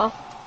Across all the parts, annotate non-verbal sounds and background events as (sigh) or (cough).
아.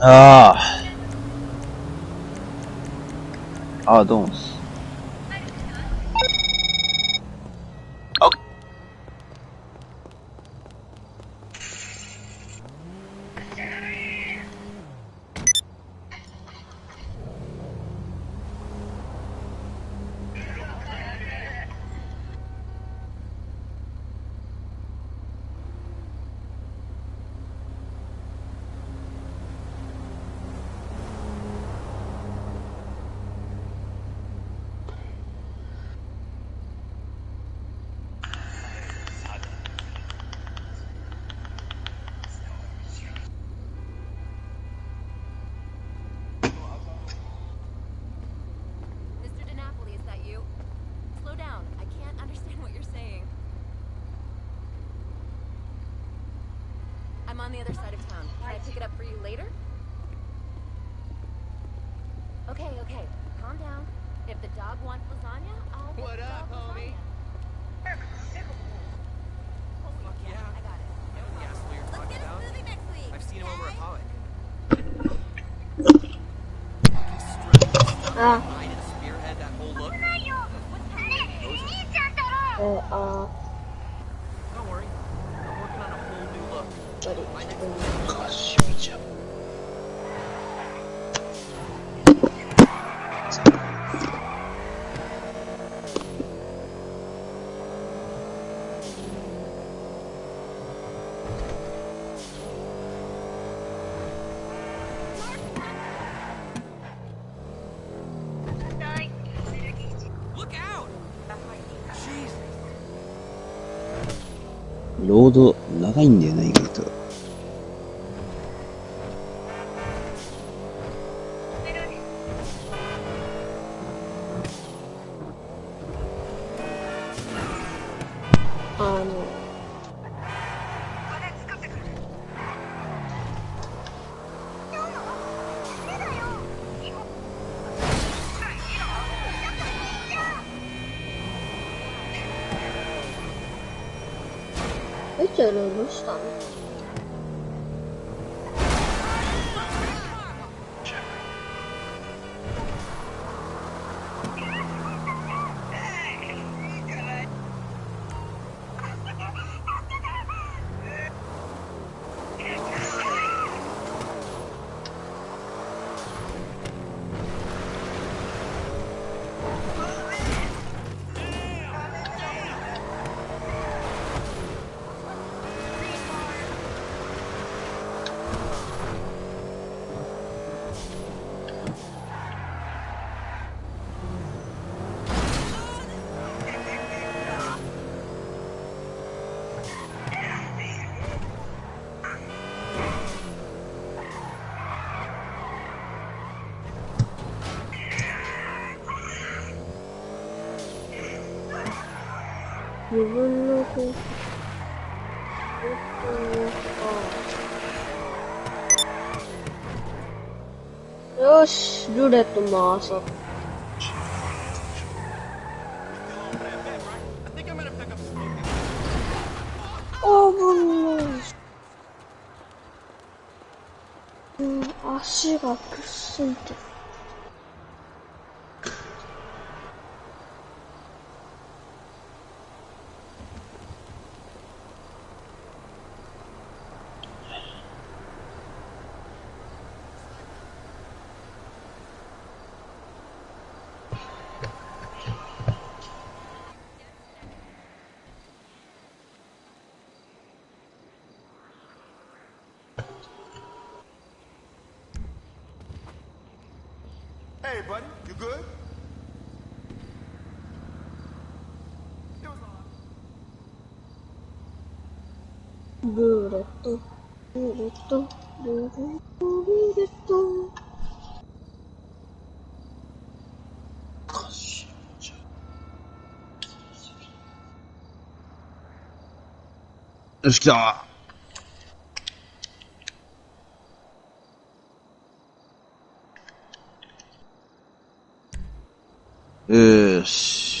ああ。あード長いんだよし、ルーレット回そう。I think I'm gonna pick up smoking. あぶない。うん、足がくっついてる。Hey, buddy, you good? ルレット、ルーレット、ルーレット、ルーレット。よし、来たよーし。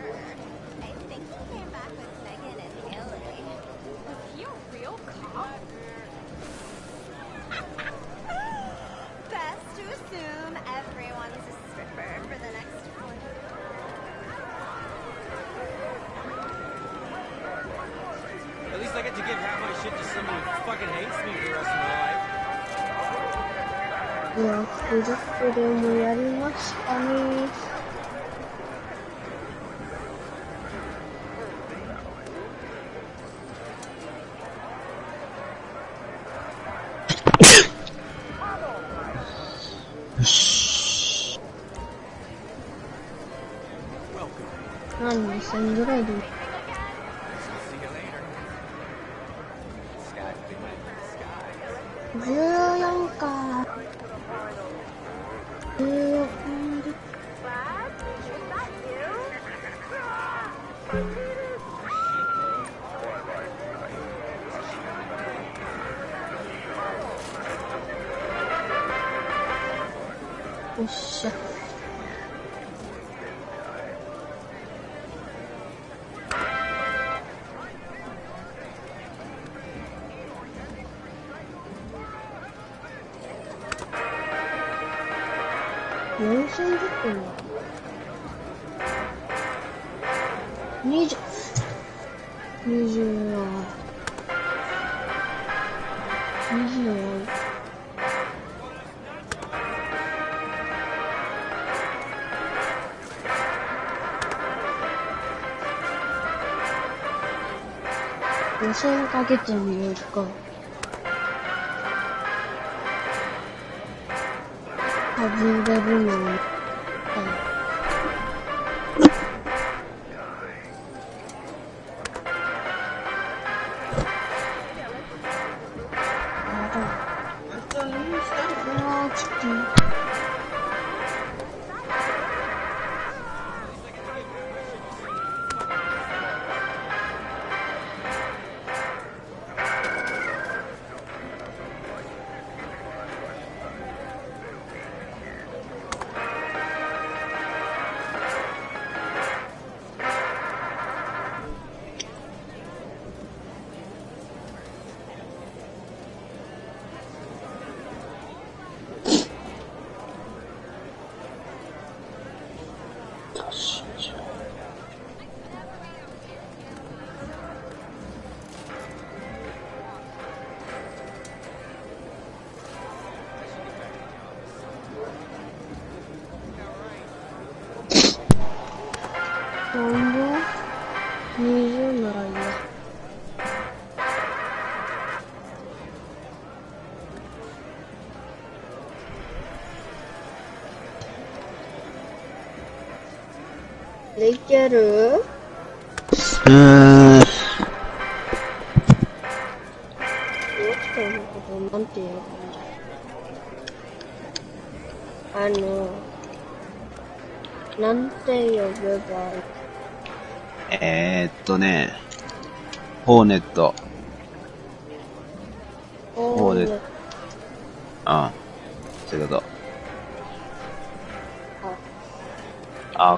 ルよっ予選かけてみようか。外れるのける？うーん。どうしたのことなんて言うのあの、なんて呼べばいいえー、っとね、ホーネット。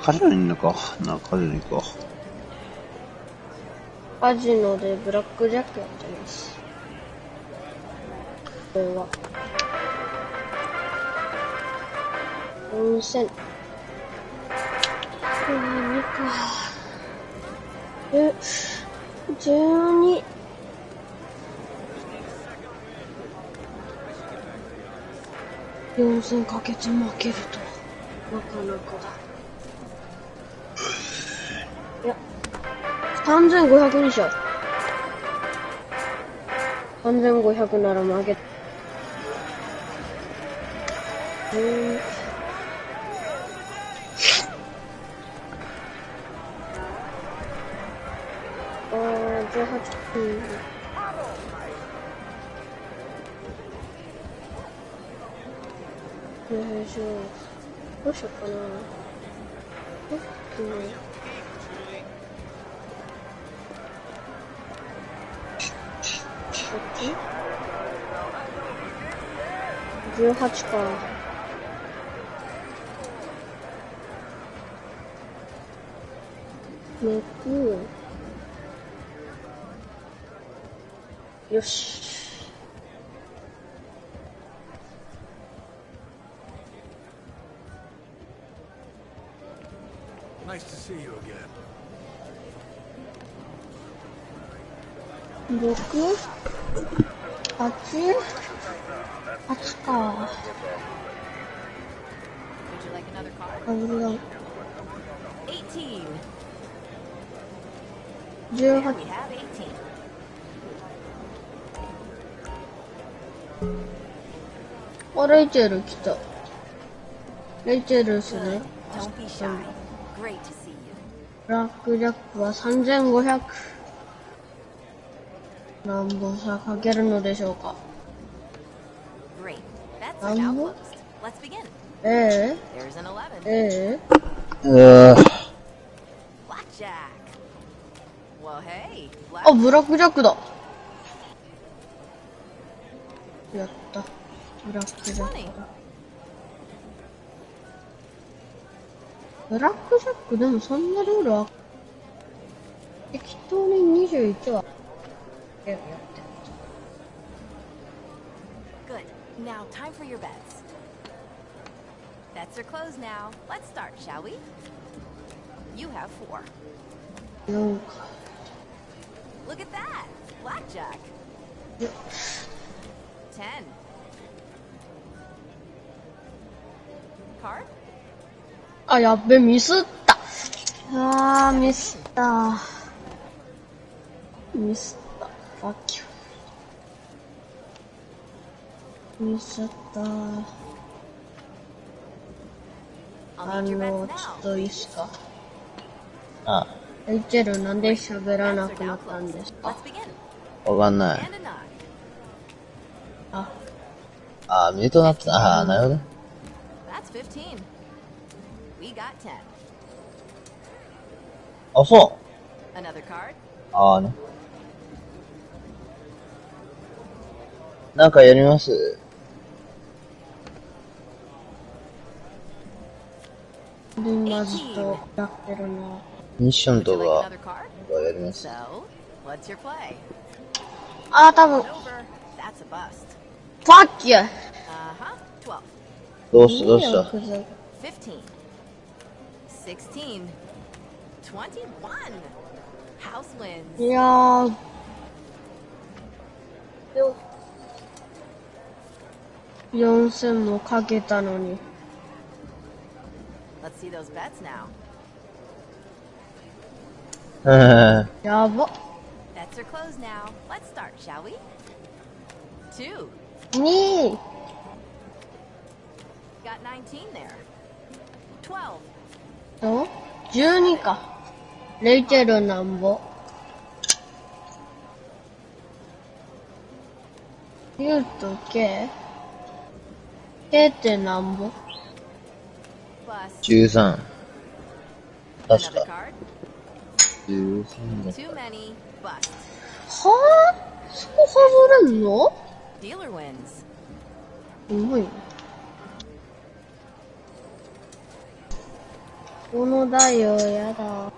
カジノにいるのか？な、カジノに行こカジノでブラックジャックやってます。これは。温泉。12か。え、12。4000かけて負けると、なかなかだ。3500にしよう。3500なら負け。うん。あー、18分。よいしょ。どうしようかな。えっと ?18 か。めく。よし。Nice to see you again. 六8か。18あレイチェル来たレイチェルするブラックジャックは3500何本差かけるのでしょうか？Um. Let's begin. え There's an 11. ええう。うー Blackjack. Well, hey. あ.ブラックジャックだ。やった。ブラックジャックだ。ブラックジャックでもそんなルールは、適当に21は、やって Good. Now, time for your bets. Bets are closed now. Let's start, shall we? You have four. る。4か。Look at that. Blackjack. 10. Card? あ、やっべ、ミスった。あー、ミスった。ミスった。ファッキュ。ミスった。あの、ちょ.っといいっすか？あ、レイチェルなんで喋らなくなったん.ですか？わかんない。あ、あ、ミュートなってた。ああ、なるほど。That's 15. We got 10. あ、そ Another card? う。ああね。なんかやります？ミッションとか,あー多分。ファッキュどうした？どうした？16四千もかけたのに。Let's see those bets now. やば。Bets are closed now. Let's start, shall we? Two. 二。Got nineteen there. Twelve. と十二か。レイチェルなんぼ。ユウとケイ。0. 点なんぼ13確か。13だった。はあ？そこ外れんの？うまい。この台をやだ。あ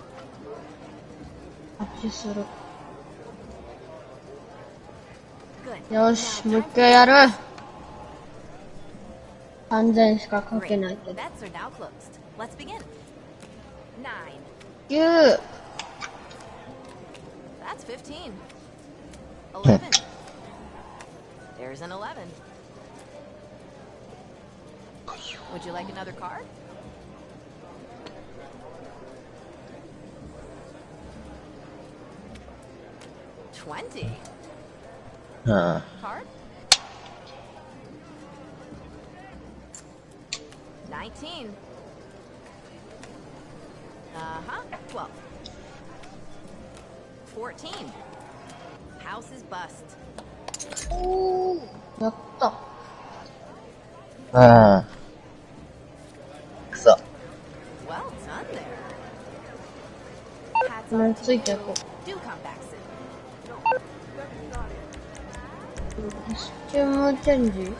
っちする。よしもう一回やる。3000しかか for- け Great. ないけ The ど。bets are now closed. Let's begin. Nine. 9、That's 15. 11. There's an 11. Would you like another card? Twenty. うん。Card? Nineteen. Uh-huh. Twelve. Fourteen. House is bust. おー、やった。うん。くそ。Well done there. Hats これ off つ to い you. てこ Do come back soon. う。コスチュームチェンジ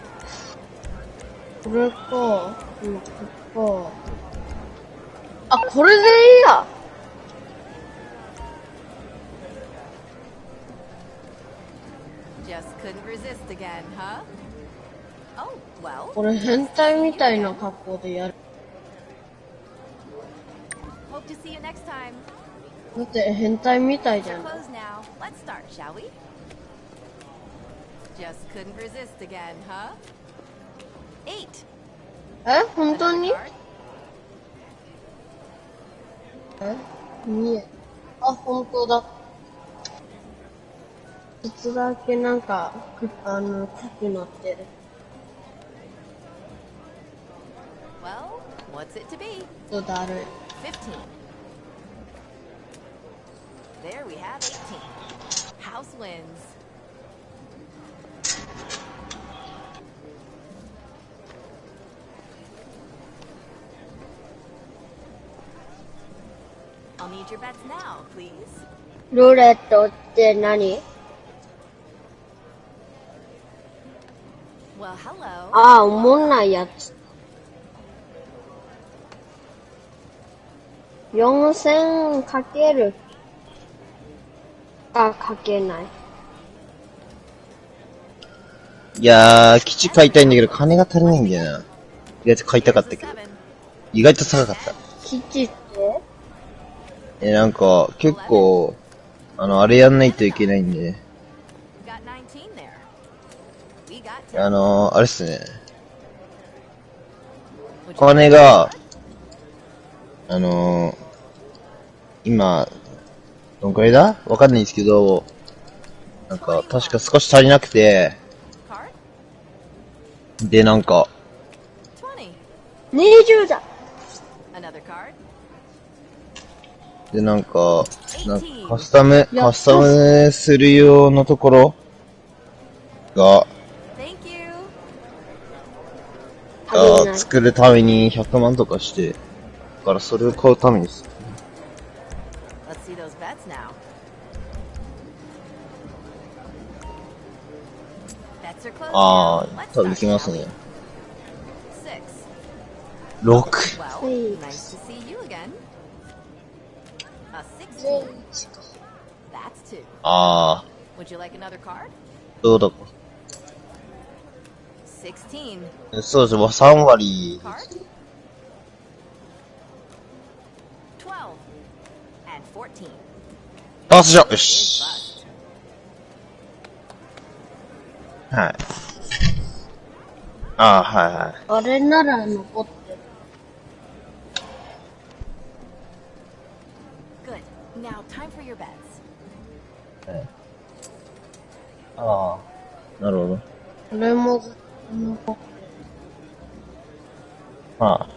これか、ここ。あ、これでいいや。これ変態みたいな格好でやる。だって変態みたいじゃん。八え本当に?え見え。あ、本当だ。ちょっとだけなんか、くあの、濃くなってる。Well, what's it to be? とだるい。15. There we have 18. House wins. I'll need your bets now, please. ルーレットって何？Well, hello. ああ、おもんないやつ。4000かける？かかけない。いやー、基地買いたいんだけど、金が足りないんだよな。意外と買いたかったけど。意外と高かった。基地ってえ、なんか、結構、あの、あれやんないといけないんで。あのー、あれっすね。金が、あのー、今、どんくらいだ？わかんないんですけど、なんか、確か少し足りなくて、で、なんか、20だで、なんか、なカスタム、カスタムする用のところが、が作るために100万とかして、だからそれを買うためにす。る。ああ、多分行きますね。6! That's two. Ah. Uh, Would you like another card? 쏘라고. 16. 뭐12 and 14. 다섯 장. 씨. 아, 하이 어린 나라는 못 ああ、なるほど。これもずっと残ってあ。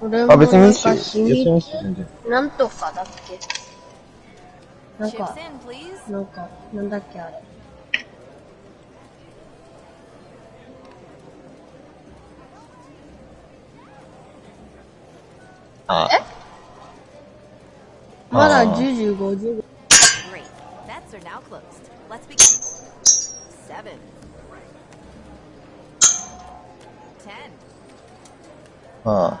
これもあ、別にいいなんっすよ。か秘別にいいっ密すよ、全然。なんとかだっけ？なんか.なんか、なんだっけあれ？ああ。まだ10時50分。ああ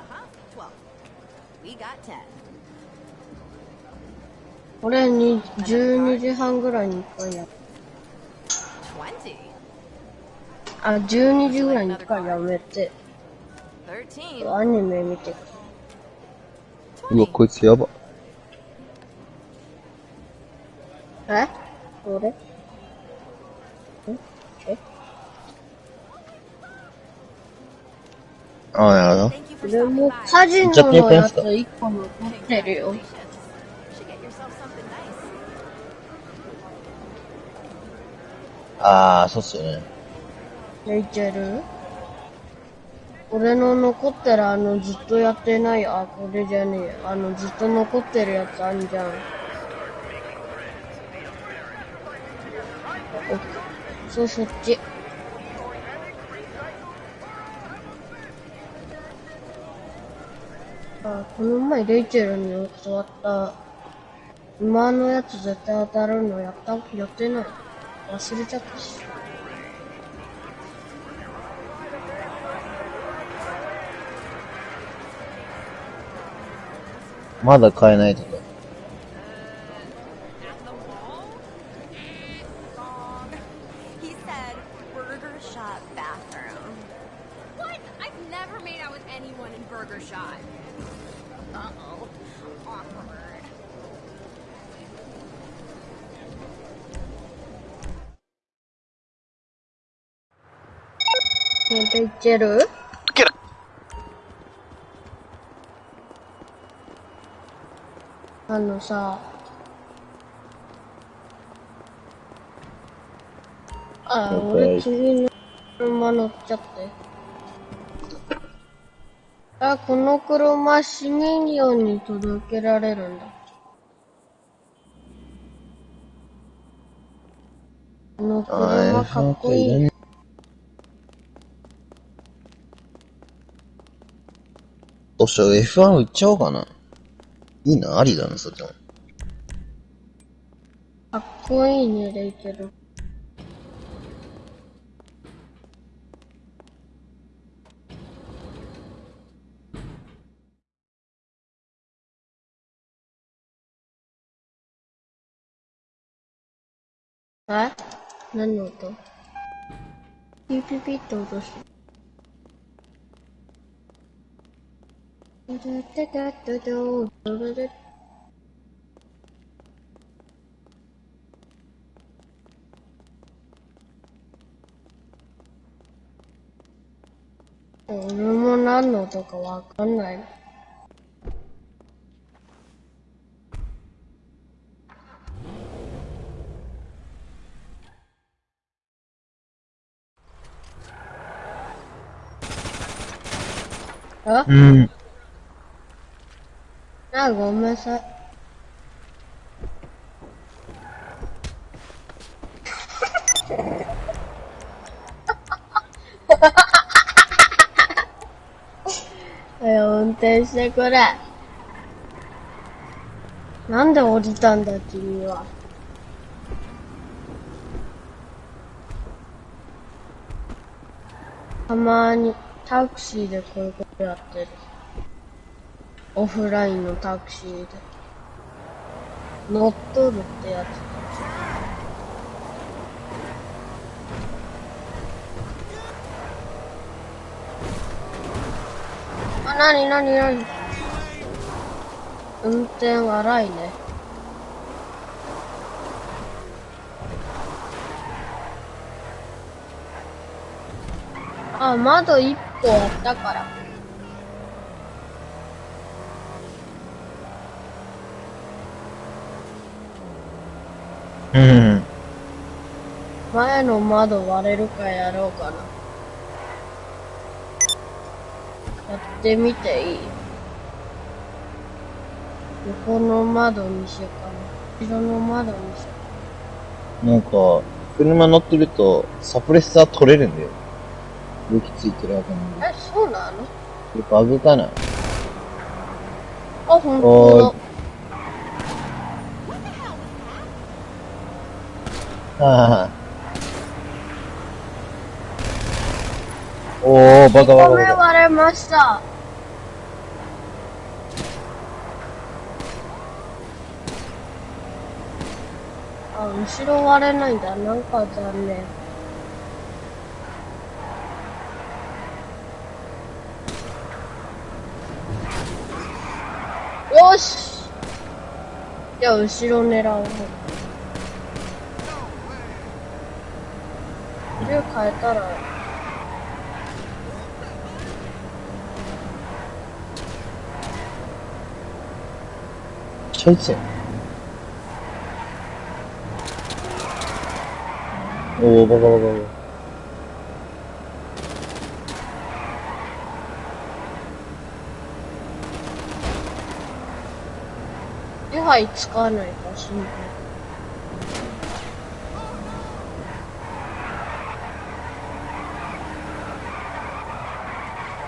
俺に十二時半ぐらいに1回やる。あ12時ぐらいに1アニメ見て。うわこいつやば。え？俺んえ？ああ、なるほでも.カジノのやつ1個残ってるよ。ああ、そうっすよね。レイチェル俺の残ってるあのずっとやってない、あ、これじゃねえ。あのずっと残ってるやつあんじゃん。おそう、そっち。あ、この前レイチェルに教わった、馬のやつ絶対当たるのやったやってない。忘れちゃったし。まだ買えないとか。ねレイチェルあのさ、あ.俺次の車乗っちゃって。あ、この車市民用に届けられるんだ。この車かっこいいね。どうしよう、F1 売っちゃおうかな。いいな、ありだな、そっちも。かっこいいね、レイチェル。え？何の音？ピピピって音して。ドド俺も何の音かわかんない。あん。あ、ごめんなさい。はい運転してくれ。なんで降りたんだ、君は。たまにタクシーでこういうことやってる。オフラインのタクシーで。乗っとるってやつ。あ、なになになに運転荒いね。あ、窓一個あったから。うん。前の窓割れるかやろうかな。やってみていい？横の窓にしようかな。後ろの窓にしよなんか、車乗ってると、サプレッサー取れるんだよ。武器ついてるわけなんう。で。え、そうなの？バグかな？あ、ほんおーとはあ。おー、バカ。バカごめんバカ。割れました。あ、後ろ割れないんだ。なんか残念。よしじゃあ後ろ狙う。銃変えたら、ちょいちょい。おー、バカバカバカ。手配つかないか心配。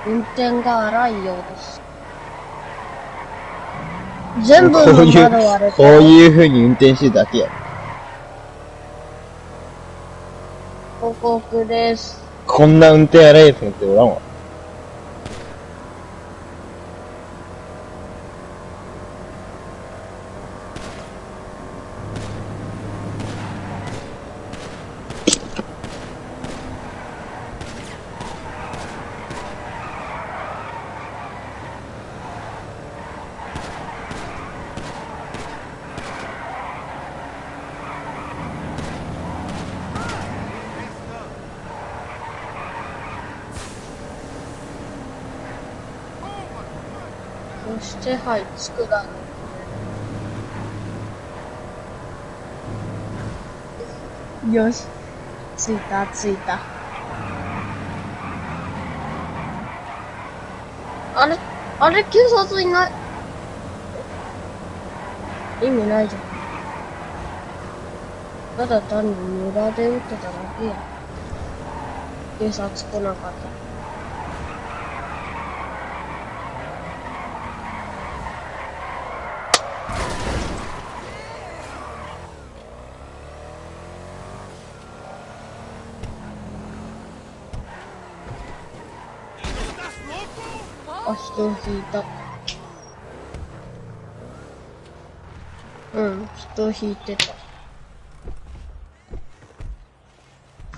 運転が荒いようです。全部の窓割れこうた。いう風に運転してるだけや。報告です。こんな運転荒いやつなんておらんわ。そしてはいつくだろう。よし。着いた、着いた。あれ？あれ警察いない？意味ないじゃん。ただ単に村で撃ってただけや。警察来なかった。あ、人引いた。うん、人引いてた。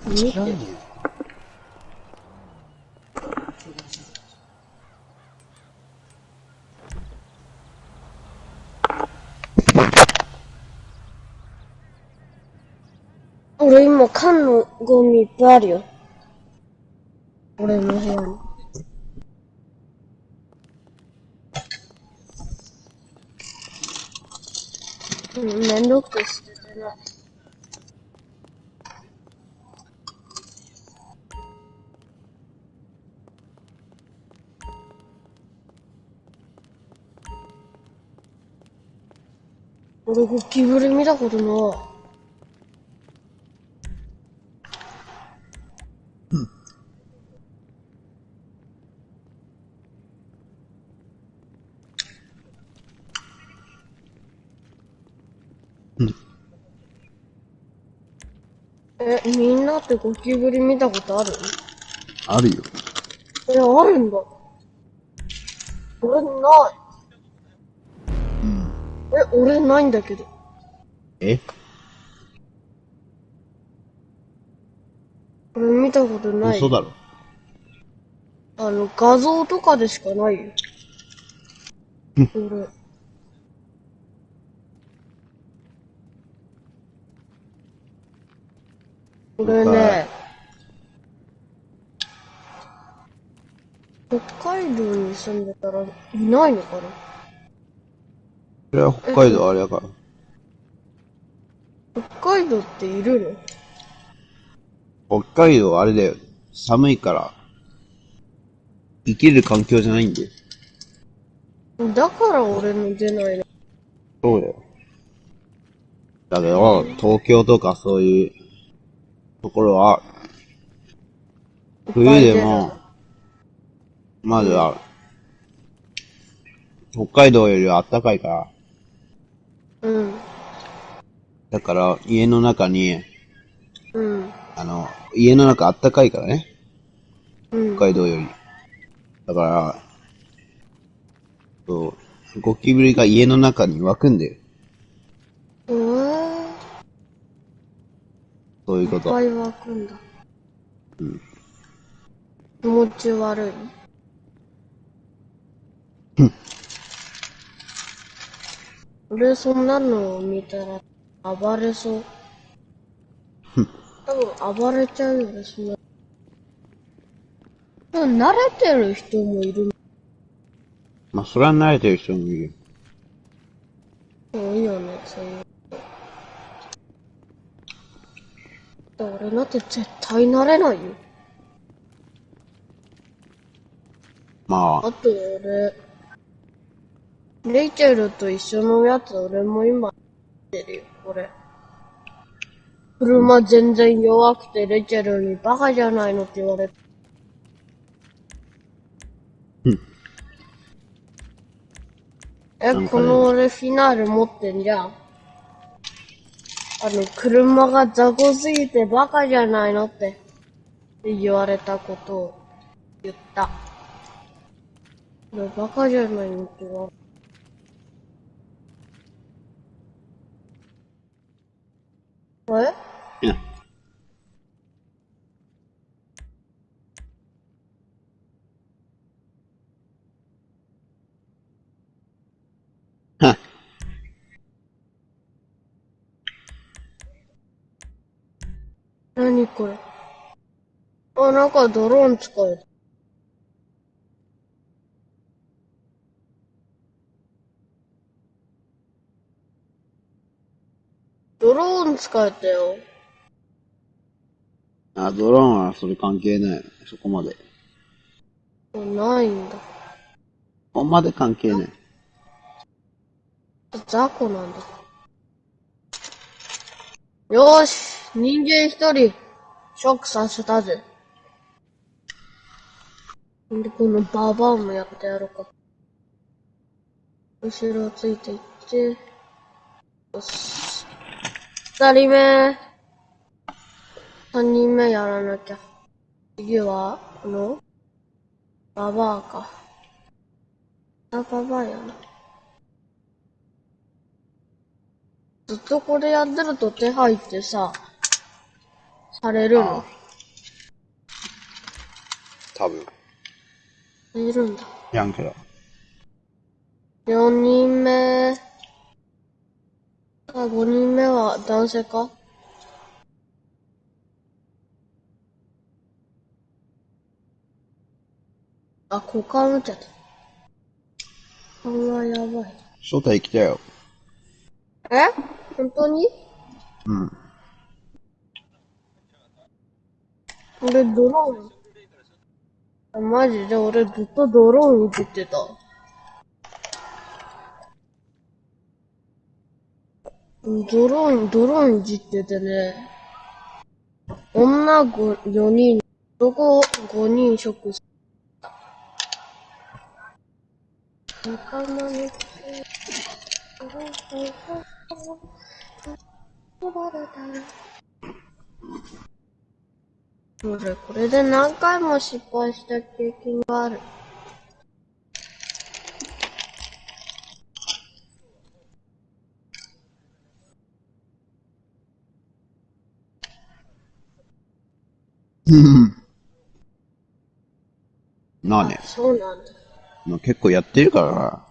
見て。俺今缶のゴミいっぱいあるよ。たことない。え、みんなってゴキブリ見たことある？あるよ。え、あるんだ。俺ない。え、俺ないんだけど。え？俺見たことない。嘘だろ。あの、画像とかでしかないよ。俺。俺ね、北海道に住んでたらいないのかな？それは北海道あれやから。北海道っている北海道あれだよ。寒いから。生きる環境じゃないんだよ。のだから俺の出ないの。そうだよ。だけど、東京とかそういうところは、冬でも、まずは、北海道よりは暖かいから、うん。だから家の中に、うん。あの、家の中暖かいからね、うん。北海道より。だから、そう、ゴキブリが家の中に湧くんだよ。うーん。そういうこと。いっぱい湧くんだ。気持ち悪い。俺そんなのを見たら暴れそう。多分暴れちゃうよね、そんな。でも慣れてる人もいる。まあ、それは慣れてる人もいる。多いよね、そういう。俺なんて絶対慣れないよ。まあ、あと俺、レイチェルと一緒のやつ俺も今、ってるよ、これ。車全然弱くてレイチェルにバカじゃないのって言われて。うんえ、この俺フィナーレ持ってんじゃん。あの、車が雑魚すぎてバカじゃないのって言われたことを言った。俺バカじゃないのって言われえいやは何これ？あ、なんかドローン使えドローン使えたよ。あ、ドローンはそれ関係ない。そこまで。ないんだ。ここまで関係ない。雑魚なんだ。よーし人間一人、ショックさせたぜ。んで、このババアもやってやろうか。後ろついていって、よし。二人目。三人目やらなきゃ。次は、この、ババアか。あ、ババアやな。ずっとこれやってると手配ってさ、されるの？多分。いるんだ。やんけど。4人目。あ、5人目は男性か？あ、股間打っちゃった。これはやばい。正体来たよ。え？本当に？うん。俺ドローン。あマジで俺ずっとドローンいじってた。うんドローン、ドローンいじっててね。女5 4人、男5人食す。仲間に俺、これで何回も失敗した経験がある。(laughs) まあね、そうなんだ。まあ、結構やってるからな。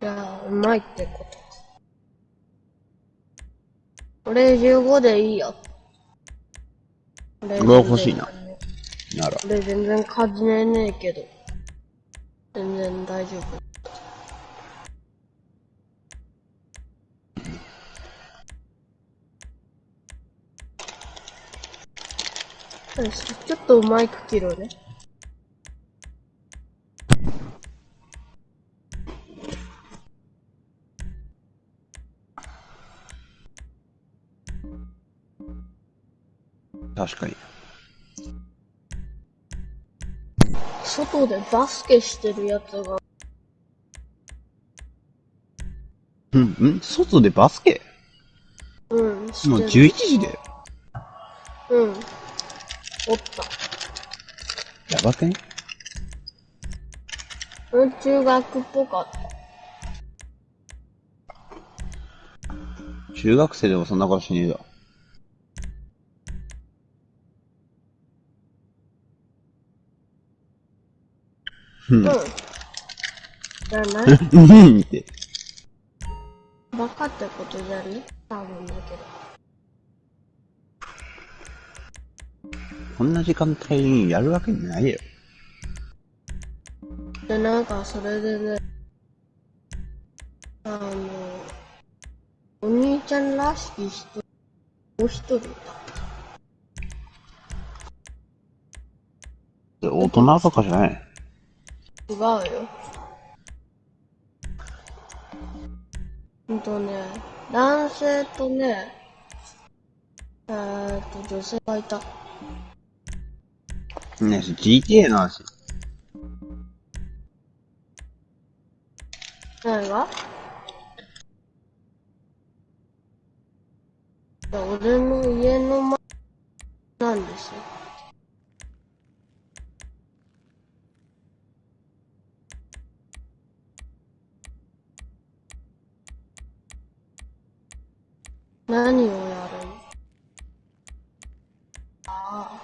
じゃあ、うまいってことか。俺15でいいよ。俺俺は欲しいな。なら。俺全然感じねえけど。全然大丈夫。よしちょっとマイク切るね。確かに。外でバスケしてるやつが、うん、ん？外でバスケ？うん、もうる。11時だよ。うん。おった。やばくね？うん、中学っぽかった。中学生でもそんなことしねえだ。うん。うん。じゃないうんって。バカってことじゃね？多分だけど。こんな時間帯にやるわけないよ。で、なんか、それでね、あの、お兄ちゃんらしき人、もう一人いた。大人とかじゃない。違うよ。ほんとね、男性とね、えーっと、女性がいた。ねえ、GTA の話。何が俺の家の前なんですよ。何をやるの？ああ。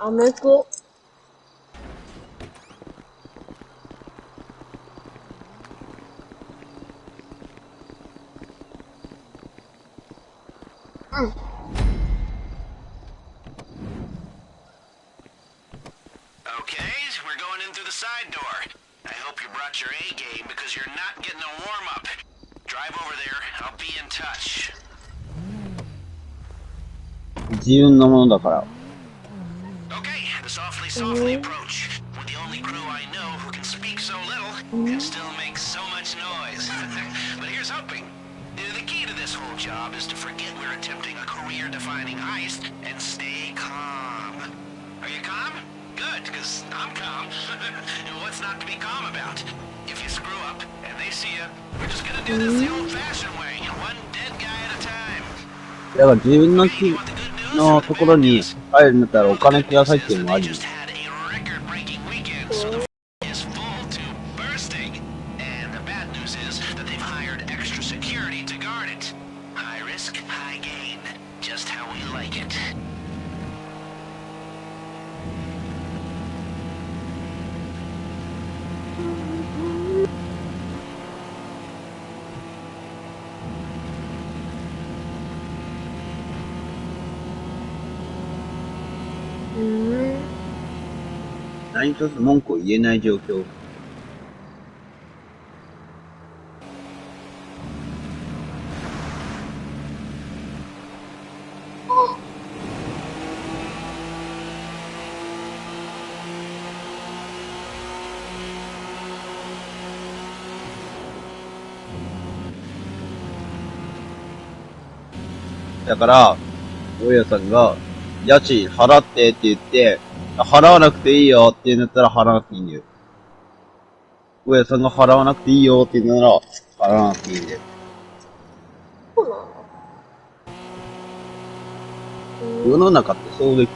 うなんだ。ほえー、そんなんだ。アメコ。うん。Okay, we're going in through the side door. I hope you brought your A game because you're not getting a warm up. Drive over there. I'll be in touch. 自分のものだから。Okay, the softly, softly approach. We're the only crew I know who can speak so little and still make so much noise. (laughs) but here's hoping. Uh, The key to this whole job is to forget we're attempting a career-defining heist and stay calm. Are you calm? Good, because I'm calm. (laughs) What's not to be calm about? If you screw up and they see you, we're just gonna do this the old-fashioned way, one dead guy at a time. だから自分の木 You want the good news? のところに入るんだったらお金くださいっていうのもあ They り。 just had 一つ文句を言えない状況。だから、大家さんが、家賃払ってって言って、払わなくていいよって言うんだったら払わなくていいんだよ。大家さんが払わなくていいよって言うなら、払わなくていいんだよ。そうなの世の中ってそうでき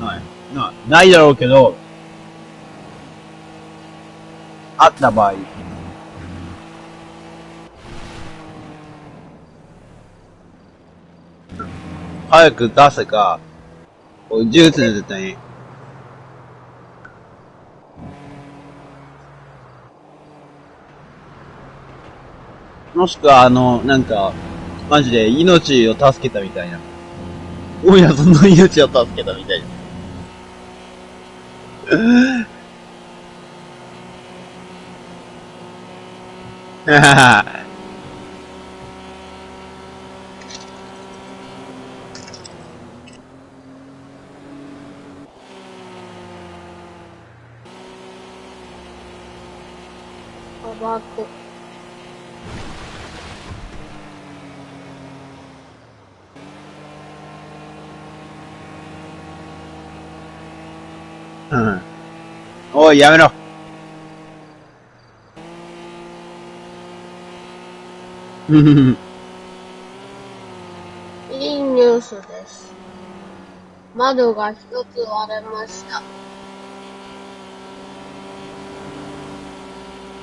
ない。ない。ないだろうけど、あった場合。早く出せか、こう呪術の絶対に。もしくは、あの、なんか、マジで命を助けたみたいな。大家さんの命を助けたみたいな。はははうんおい、やめろ。いいニュースです。窓が一つ割れました。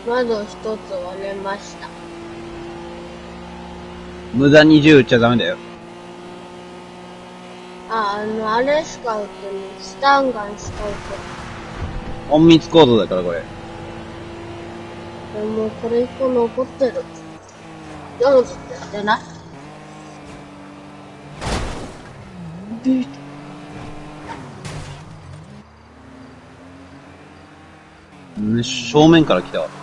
窓一つ割れました。無駄に銃撃っちゃダメだよ。あ、あの、あれしか売ってない。スタンガンしか売って隠密行動だから、これ。ない。でも、これ一個残ってる。上手ってやってないビーうん正面から来たわ。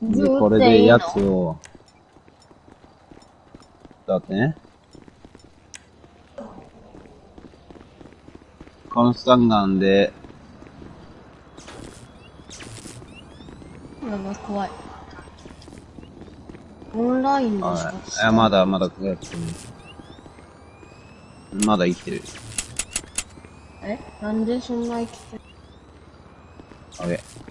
でこれでやつを、だってね。このスタンガンで、なんか怖い。オンラインでしあかまだ、まだ、やってるまだ生きてる。え？なんでそんな生きてる？オッケー。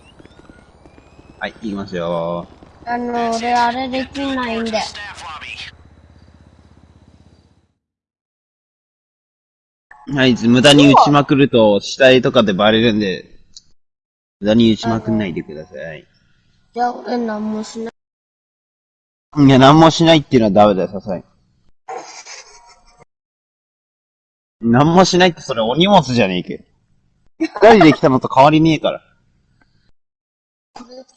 はい、行きますよ。あの、俺あれできないんで。はい、無駄に撃ちまくると死体とかでバレるんで、無駄に撃ちまくんないでください。じゃあ俺なんもしない。いや、何もしないっていうのはダメだよ、さすがに。何もしないってそれお荷物じゃねえけ。二人で来たのと変わりねえから。(laughs)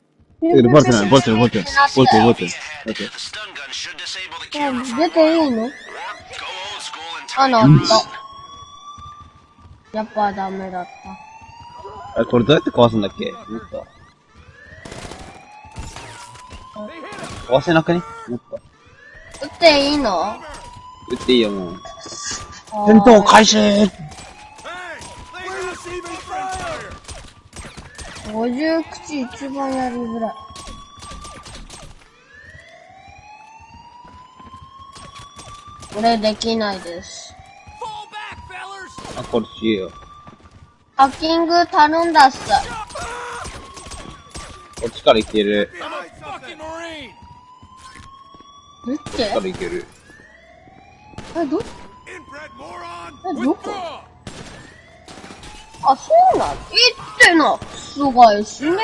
う。ボルテない、ボルテない、ボルテない。ボルテない、ボルテない。Ahead. ボルテ The stun gun should disable the う camera ん for 出ていいの？or go old school and あ、turn な your った。やっぱダメだった。あれ、これどうやって壊すんだっけ？思った。こ壊せなくね？もっと。撃っていいの？撃っていいよ、もう。戦闘開始50口一番やりづらい。俺できないです。あ、これしよ。ハッキング頼んだっす。こっちから行ける。どっこっちからち行ける。え、ど!え、どこ!あ、そうなの言ってな。すごい死ねよ。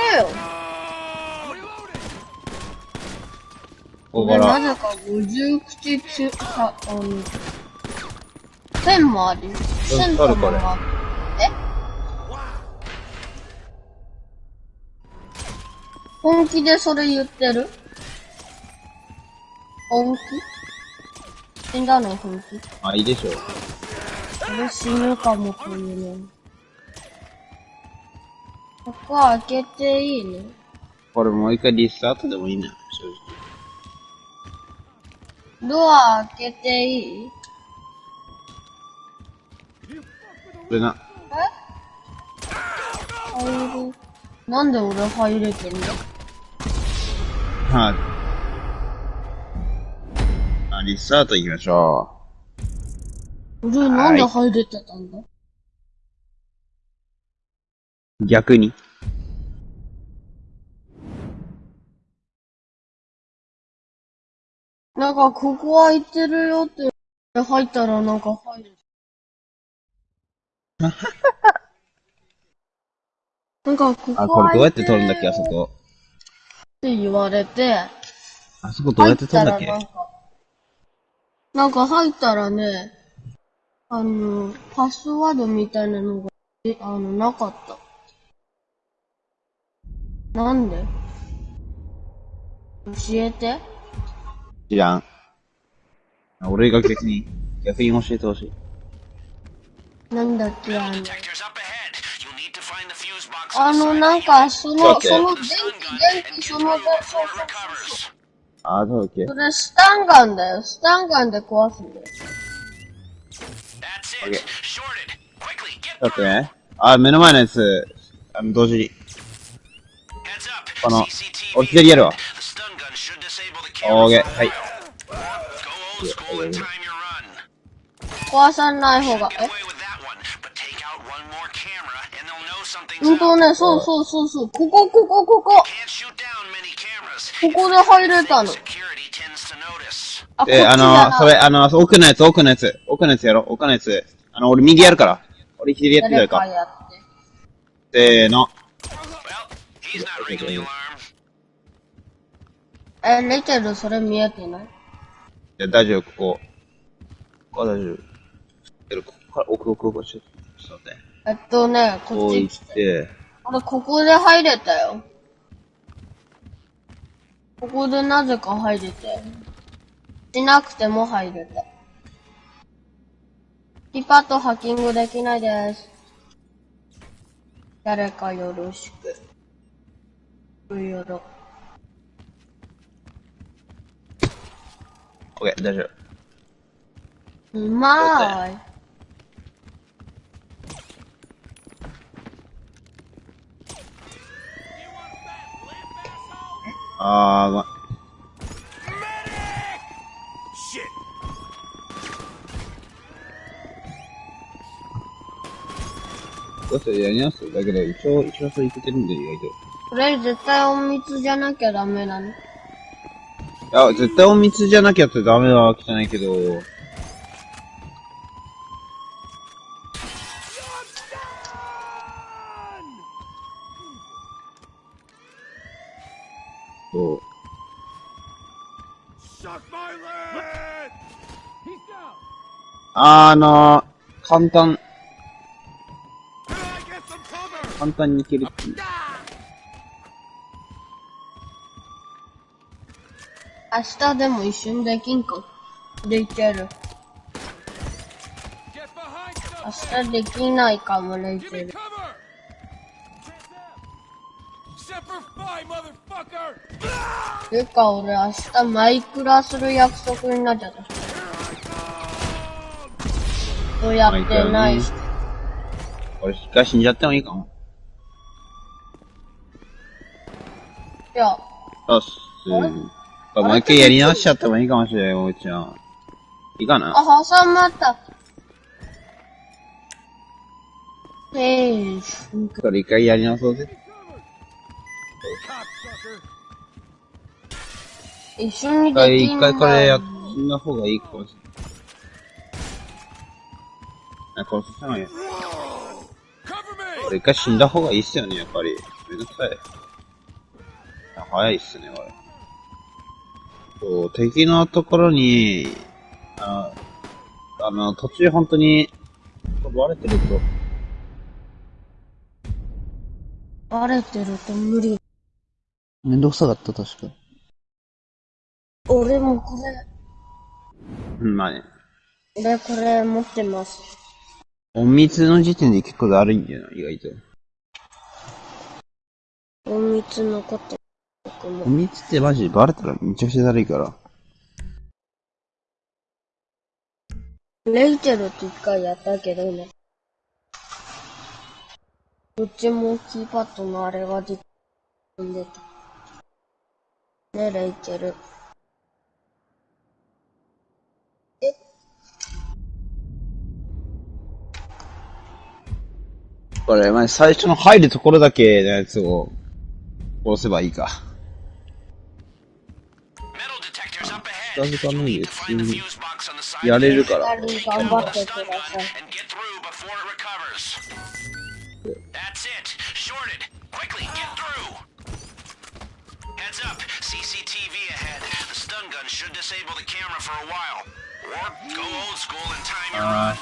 俺なぜか50口つ、さ、あの、線もあり。線ともある。え？本気でそれ言ってる？本気？死んだの本気？あ、いいでしょ。俺死ぬかもというの。ここ開けていいね。これもう一回リスタートでもいいね。正ドア開けていい？直。これな、入る。なんで俺入れてんの？はい。あ、リスタート行きましょ俺なんで入れてたんだ？う。逆に。なんかここ開いてるよって入ったらなんか入る。(laughs) なんかここあ、これどうやって取るんだっけ、あそこ。って言われて、あそこどうやって取るんだっけなんか、入ったらね、あの、パスワードみたいなのが、え、あの、なかった。なんで？教えて知らん。俺が逆に、逆に教えてほしい。なんだっけあの、あのなんか、その、その電気、電気、その、そうそうそう。あ、そうだっけ？それ、スタンガンだよ。スタンガンで壊すんだよ。オッケー。だってね。あ、目の前のやつ、あの、同時に。この、お左やるわ。オーケ、はい。壊さない方が、え？んとね、そうそうそう,そう、ここ、ここ、ここ。ここで入れたの。え、あの、それ、あの、奥のやつ、奥のやつ、奥のやつやろ、奥のやつ。あの、俺右やるから。俺左やってやるか。かやってせーの。He's not ringing the alarm. え、レチェルそれ見えてない？いや、大丈夫、ここ。ここは大丈夫。けど、ここから奥、奥、奥、ちょっと、ちょっと待って。えっとね、こっち来。ってて、俺ここで入れたよ。ここでなぜか入れたよ。しなくても入れた。キーパッドハッキングできないです。誰かよろしく。よろ。オッケー、大丈夫。うまーい。あー、ごめん。Shit! どうせやりますだけど、一応、一応それいけてるんで、意外と。これ絶対隠密じゃなきゃダメなの。いや、絶対隠密じゃなきゃってダメなわけじゃないけど、そう。Suck my leg! He's down! あの、簡単、簡単にいけるっていう。明日でも一瞬できんか。できる。明!日できないかも、レイ Give チェ me ル。cover! Semper Fi, motherfucker! てか俺明日マイクラする約束になっちゃった。そうやってないし。俺一回死んじゃってもいいかも。いや、よし。うん。もう一回やり直しちゃってもいいかもしれない、おうちゃん。いいかな？あ、挟まった。えー、これ一回やり直そうぜ。一緒にできん一回これやっだた方がいいかもしれない。あ、これさせないよ。これ一回死んだ方がいいっすよね、やっぱり。めんどくさい。あ早いっすね、これ。そう、敵のところに、ああの、途中本当に、バレてると、バレてると無理。めんどくさかった、確か。俺もこれ、うん、まあね。俺これ持ってます。隠密の時点で結構だるいんだよな、意外と。隠密のこと、僕も。隠密ってマジバレたらめちゃくちゃだるいから。レイチェルって一回やったけどね。どっちもキーパッドのあれが出てた。ね、レイチェル。これ、まあ、最初の入るところだけのやつを殺せばいいか。近づかないで You need to 普通にやれる.から。頑張ってください。That's it. Shorted. Quickly, get through. Heads up. CCTV ahead. The stun gun should disable the camera for a while. Or go old school and time your run.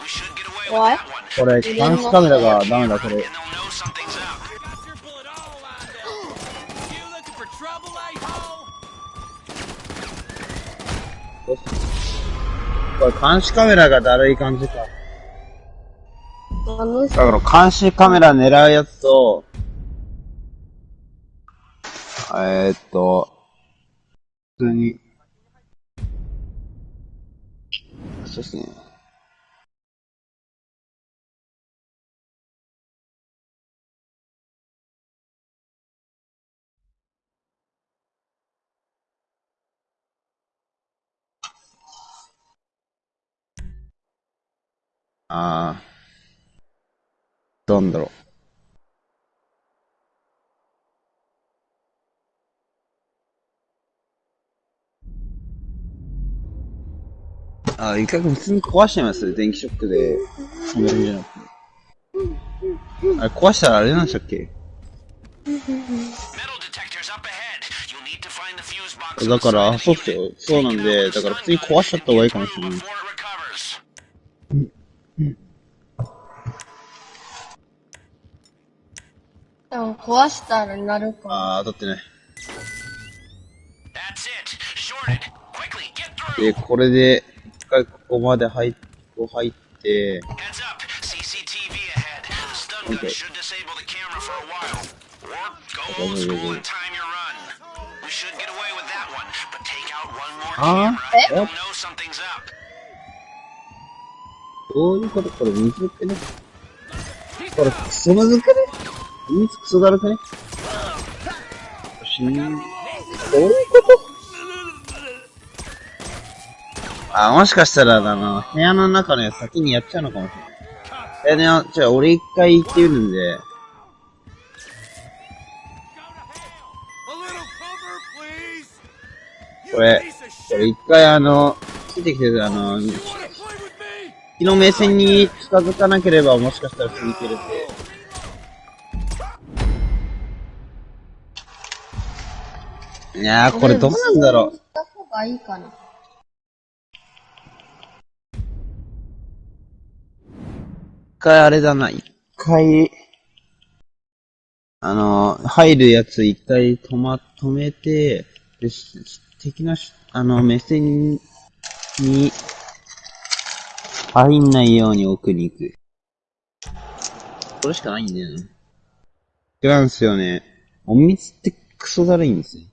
We should get away with that one. これ、監視カメラがダメだ、これ And。they'll know something's up. Got your bullet all lined up. You looking for trouble, a-hole? これ、監視カメラがだるい感じか。あの人だから、監視カメラ狙うやつと、えー、っと、普通に、そうっすね。ああ。どんだろう。あ、一回普通に壊しちゃいます電気ショックで。止めるんじゃなくて。あれ、壊したらあれなんでしたっけ？だから、そうっすよ。そうなんで、だから普通に壊しちゃった方がいいかもしれない。壊したらなるか。ああ当たってない。でこれで一回ここまで入っ,入って。あえどういうこと？これ水けね。これクソ水けね？水クソだるくね死ん、どういうことあ、もしかしたら、あの、部屋の中のやつ先にやっちゃうのかもしれない。え、ね、じゃあ俺一回行ってみるんで.これ、これ一回あの、ついてきてるあの?敵の目線に近づかなければもしかしたら続けるんで。いやー、これどうなんだろう。した方がいいかな。一回あれだな、一回、あの、入るやつ一回止ま、止めて、で、し敵のし、あの、目線に、入んないように奥に行く。それしかないんだよね。違うんすよね。隠密ってクソだるいんですよ。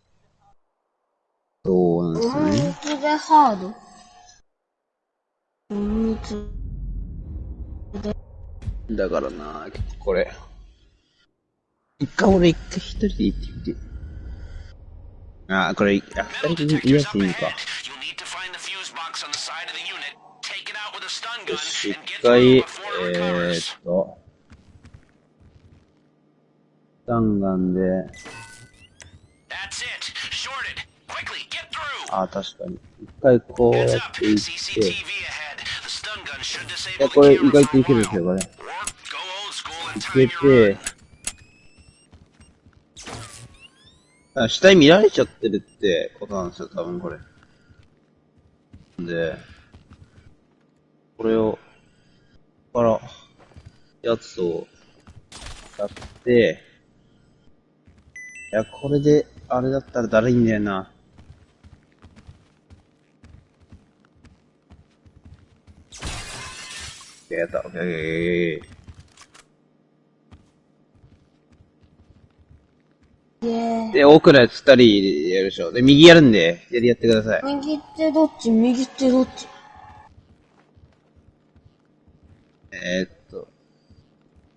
Tô assim. だからな、結構これ。一回俺一回一人で行ってみて。あこれ、あ、二人で行っていいか。一回、えー、っと。スタンガンで。ああ、確かに。一回こうやっていって。い、これ意外といけるんですよ、これ。いけて。あ、死体見られちゃってるってことなんですよ、多分これ。で、これを、ここから、やつを、やって、いや、これで、あれだったら誰いんだよな。やった、オッケーオッケーオッケー。イェーで、奥のやつ二人やるでしょ。で、右やるんで、左やってください。右手どっち右手どっち？えー、っと。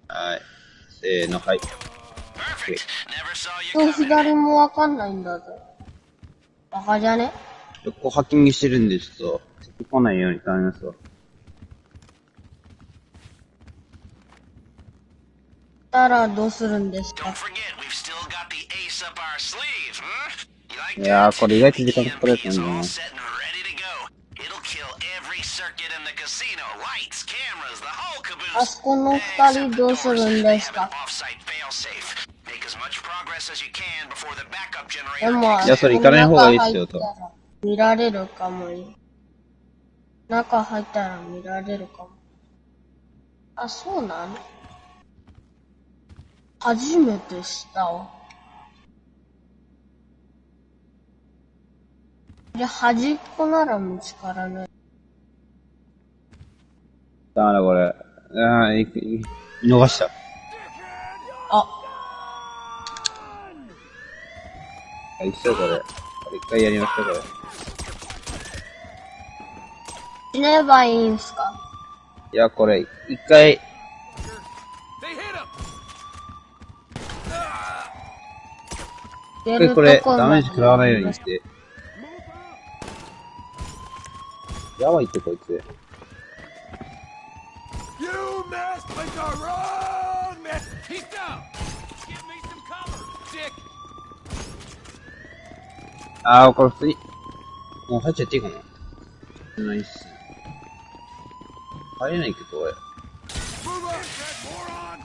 はい。せーの、はい。と.左もわかんないんだぜ。バカじゃね？横ハッキングしてるんで、ちょっと、敵来ないように頼みますわ。ったらどうすでか、これ意外なあそこの二人どうするんですか？でもあそこが入ったら見られるかも中入ったら見られるかも。あそうなの初めて知ったわ。で、端っこなら見つからない。だからこれ。あー、いい見逃した。あ、あ、一緒これ。これ一回やりました、これ。死ねばいいんすか？いや、これ、一回、出一回これ、こダメージ食らわないようにして。やばいって、こいつ。You messed with the wrong man! He's down! Give me some cover, dick! あー、これ普通に、もう入っちゃっていいかな。ないっす。入れないけど、俺。Move on, moron!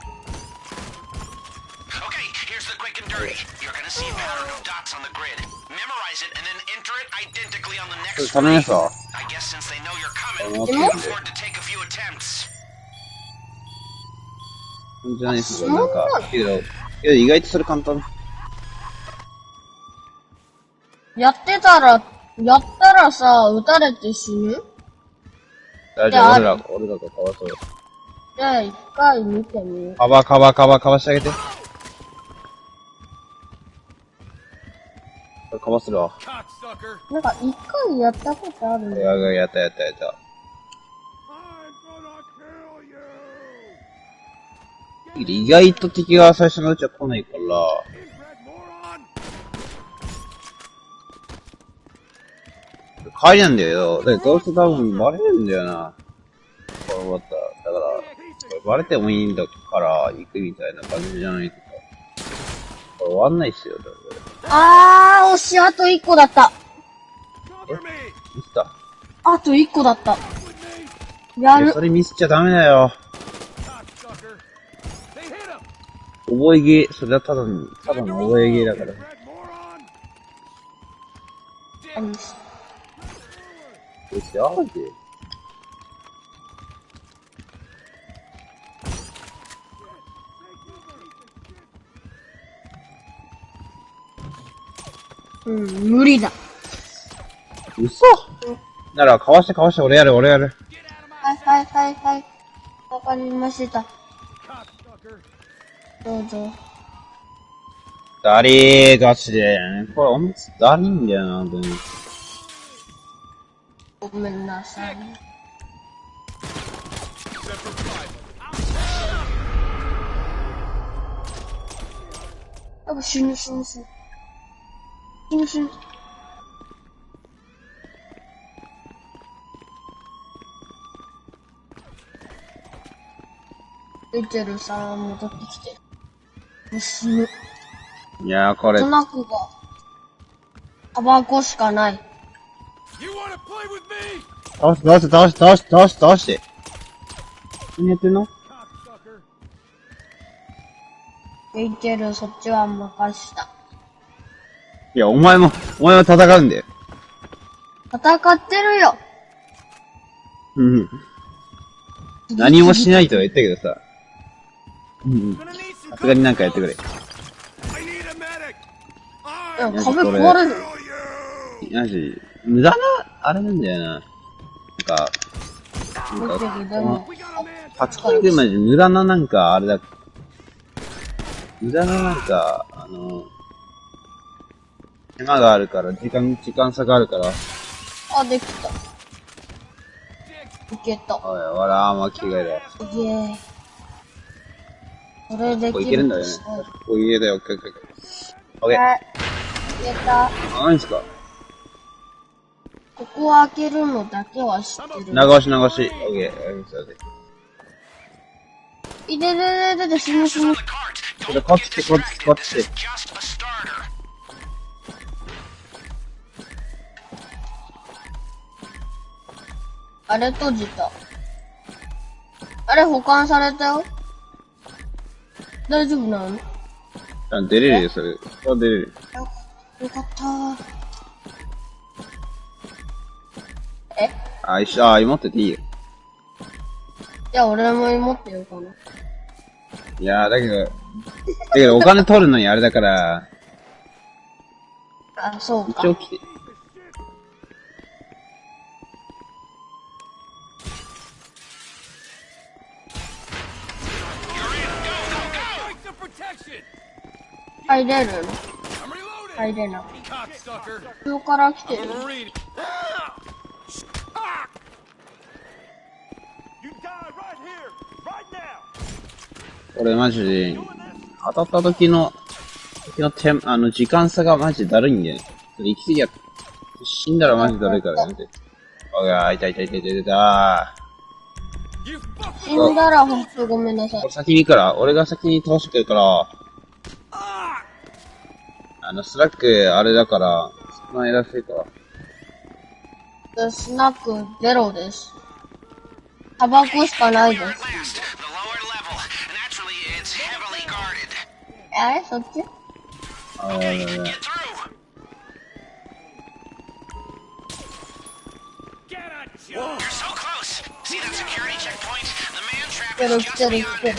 Okay, here's the quick and dirty. You're gonna see a pattern of dots on the grid. Memorize it and then enter it identically on the これ next 頼みますわ。I guess since they know you're coming, 思っ you て can afford to take a few attempts. じゃないですよ、なんか。けど、けど意外とそれ簡単。やってたら、やったらさ、撃たれて死ぬ大丈夫、俺ら、俺らがかわそう。じゃあ一回見てみよう。カバー、カバー、カバー、カバーしてあげて。これカバーするわ。なんか一回やったことあるんだよ。や、やった、やった、やった。意外と敵が最初のうちは来ないから!帰りなんだよ。で、どうせ多分バレるんだよな。これ終わったら。だから、これバレてもいいんだから行くみたいな感じじゃない終わんないっすよ。あー、惜しい、あと一個だった。Me! ミスった？あと一個だった。やるそ。れミスっちゃダメだよ。覚えゲー、それはただの、ただの覚えゲーだから。あしてあるで。うん、無理だ。嘘なら、かわしてかわして、俺やる、俺やる。はいはいはいはい。わかりました。どうぞ。だりー、ガチで。これおむつだりいんだよな、本当に。ごめんなさい。やっぱ死ぬ死ぬ死ぬ。死ぬ死ぬ。エチェルさん戻ってきて。もう死ぬ。いやー、これト、ナクが、タバコしかない。倒して、倒して、倒して、倒して、倒して、倒して。何やってんの？チェルそっちは任した。いや、お前も、お前も戦うんだよ。戦ってるようん。何もしないとは言ったけどさ。うん。さすがになんかやってくれ。いや壁壊れる.マジ、無駄な、あれなんだよな。なんか、なんか.パチキンでマジ無駄ななんか、あれだ。無駄ななんか、あの、手間があるから、時間、時間差があるから、あ、できた。いけた。おい、ほら、あんま着替えだよ。すげえ。それでここきいけるんだよね。ここいけたよ、オッケーオッケーオッケー。はい。いけた。あ、何ですかここを開けるのだけは知ってる。流し流し。オッケー、オッケー、オッケー。いででででで、死ぬ死ぬ。これ、こっち来て、こっち来て、こっち来て。あれ閉じた。あれ保管されたよ。大丈夫なの？よあ出れるよ、それ。あ、出れる。よかったえ？あ、一緒、あ、持ってていいよ。じゃあ俺も持ってようかな。いやー、だけど、だけどお金取るのにあれだから、あ、そうか一。応来て。入れる？入れな。Cocksucker. 後ろから来てる。Now. 俺マジで、当たった時の、時の手、あの、時間差がマジでだるいんだよね。それ行き過ぎや、死んだらマジだるいからやめて。おが、痛い痛い痛い痛い痛い痛 You fucking 死んだらほんとごめんなさいい。俺。先に行くから、俺が先に倒してくるから、あの、スラック、あれだから、少ないらしいか。スナック、ゼロです。タバコしかないです。あれそっち？あれあ。来てる来てる。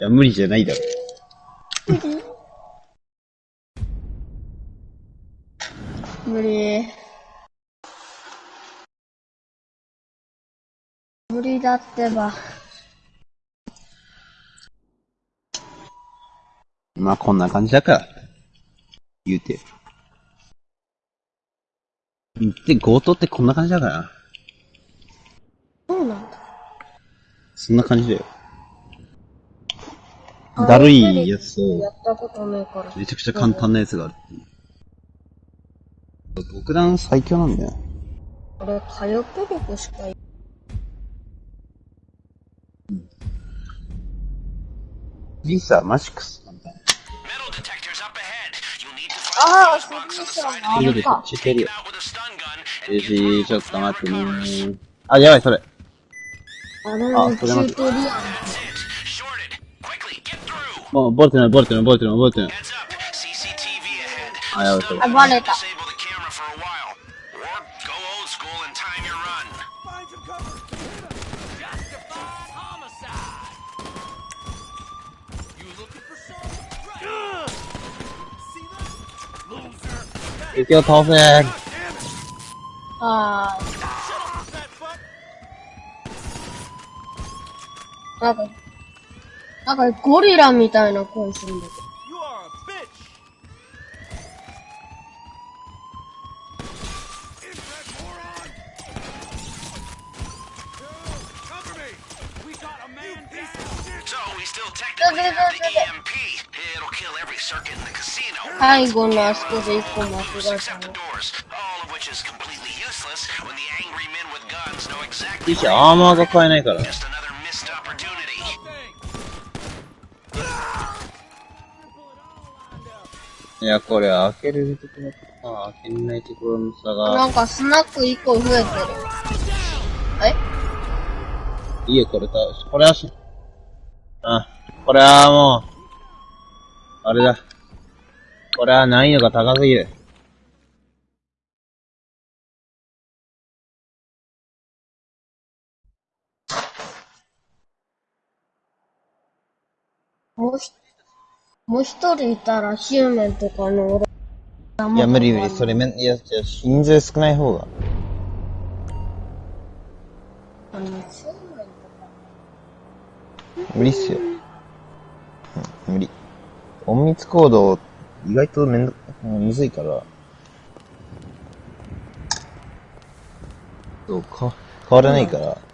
や、無理じゃないだろ。無理。無理だってば。まあ、こんな感じだから。言うて。で、強盗ってこんな感じだからな。そうなんだ。そんな感じだよ。だるいやつとや、ったことないから。めちゃくちゃ簡単なやつがある。極弾最強なんだよ。俺、火力力しかいリサ、マシックス。Need to ああ、そうでょ the side いるで、あれか。知ってるよ。get し、ちょっと待ってね recovers. あ、やばい、それ。あそれ待って Oh, Baltimore, Baltimore, Baltimore, Baltimore. I have it. I got it. Uh, you your coffin. Ah. Uh, okay. なんかゴリラみたいな声するんだけど。最後のあそこで一本間違だたの。いい、アーマーが買えないから。いや、これ開けるところとさ、開けれないところの差が、なんかスナック一個増えてる。え？いいよ、これた、これはし、あ、これはもう、あれだ。これは難易度が高すぎる。もうひ、もう一人いたらシューメンとかの俺、いや、無理無理、それめん、いや、じゃあ人数少ない方が。あの、シューメンとか。無理っすよ。うん、無理。隠密行動、意外とめんど、うんむずいから。そうか、変わらないから。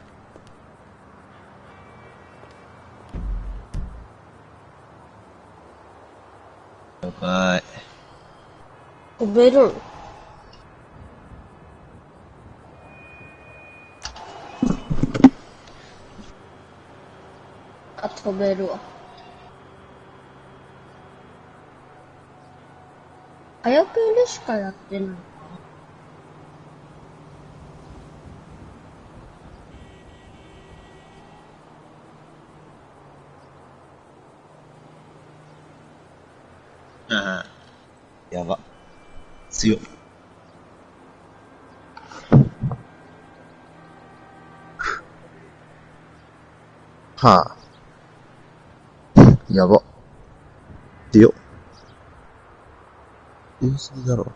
了解。飛べるん？あ、飛べるわ。早くでしかやってない。うん。やば。強っ。はあ。やば。強っ。言い過ぎだろ。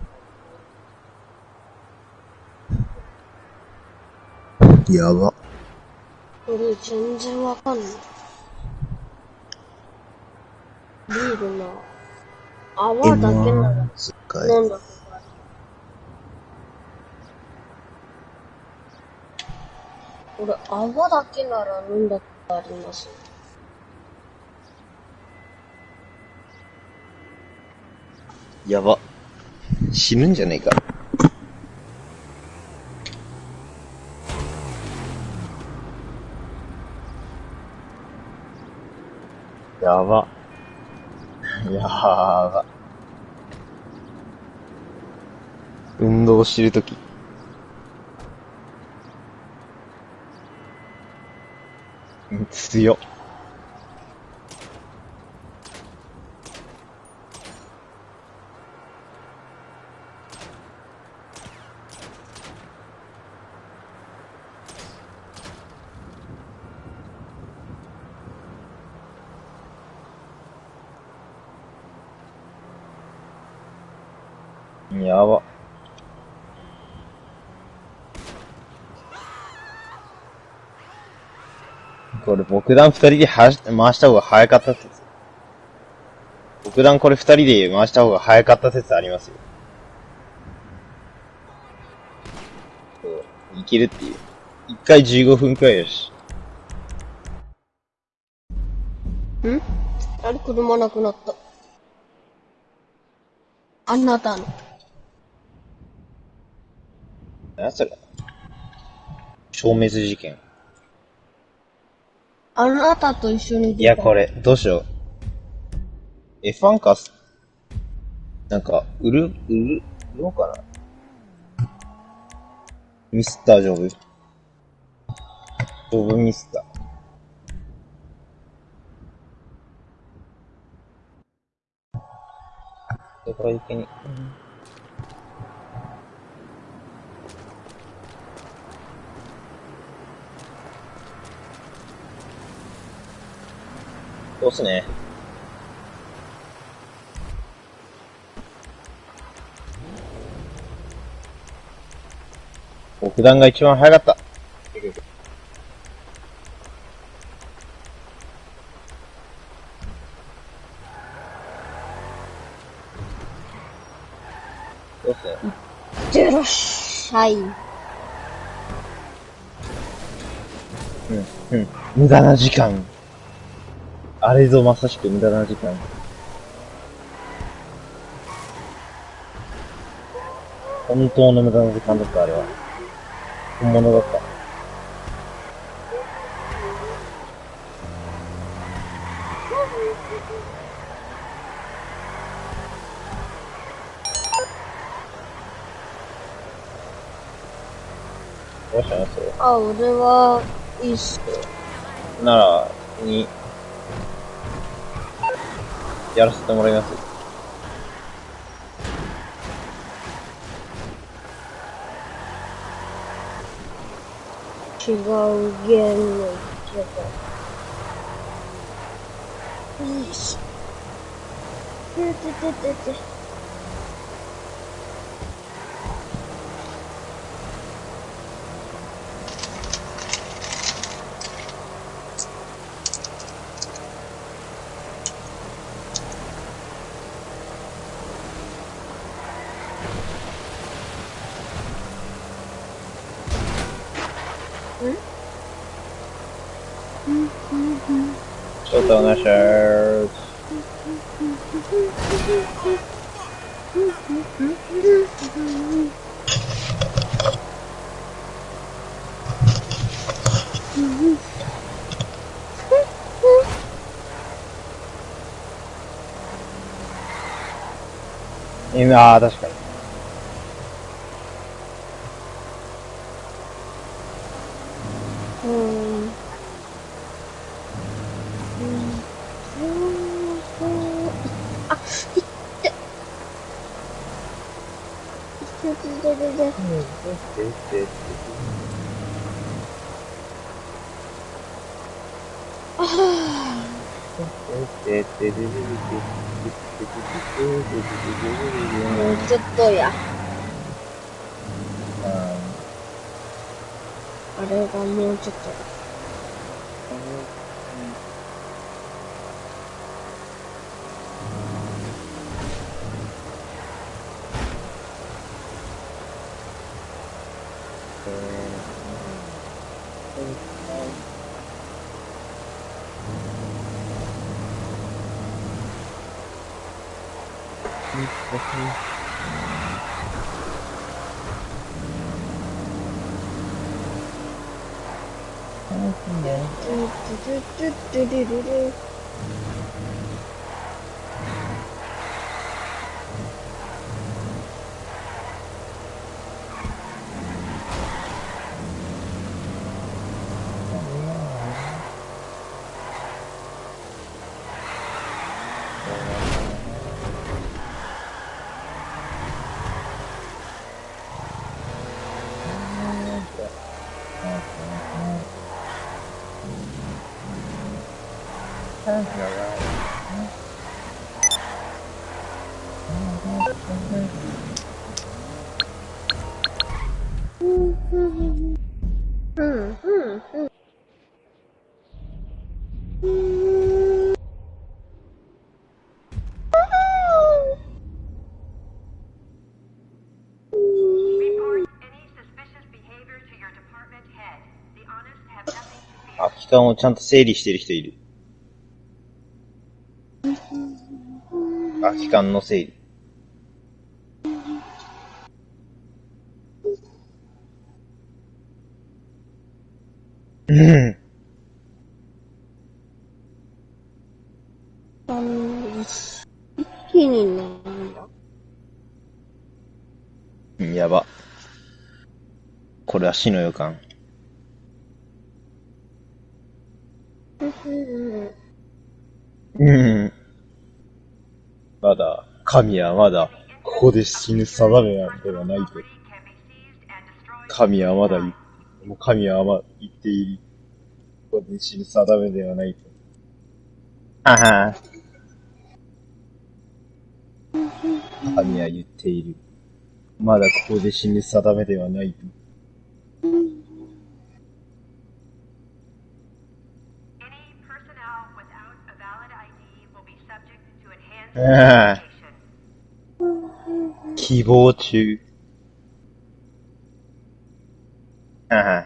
やば。俺全然わかんない。ビールな。泡だけなら。飲んだことある。俺、泡だけなら飲んだことあります。やば。死ぬんじゃねえか。やば。やば。運動してるとき。うん強っ。やば。これ、僕団二人ではし回した方が早かった説。僕団これ二人で回した方が早かった説ありますよ。いけるっていう。一回15分くらいだし。ん？あれ、車なくなった。あなたの。何それ消滅事件。あなたと一緒にいや、これ、どうしよう。え、ファンカス、なんか、売る、売る、売ろうかな。ミスタージョブ。ジョブミスター。どこら行けに？うんっすね。奥段が一番早かった。結局そうっすね。いってらっしゃい。うん、うん。無駄な時間。あれぞまさしく無駄な時間。本当の無駄な時間だった、あれは。本物だった。どうしたのそれ。あ、俺は、いいっすよ。なら、に、やらせてもらいます。違うゲームのけど。よいしょ。ててててて。ちょっとお願いします。今、ああ、確かに。うーん。あ、いって。いててててて。もうちょっとや。あれがもうちょっと。だ。トゥトゥトゥトゥルルルうんうんうん空き缶をちゃん。と整理してる人いる。空き缶の整理。うん。あの一気になんだ。うんやば。これは死の予感。うんうん。まだ、神はまだ、ここで死ぬ定めなんではないと。神はまだもう神はま言っている。ここで死ぬ定めではないと。はは神は言っている。まだここで死ぬ定めではないと。Any Keyboard to uh-huh.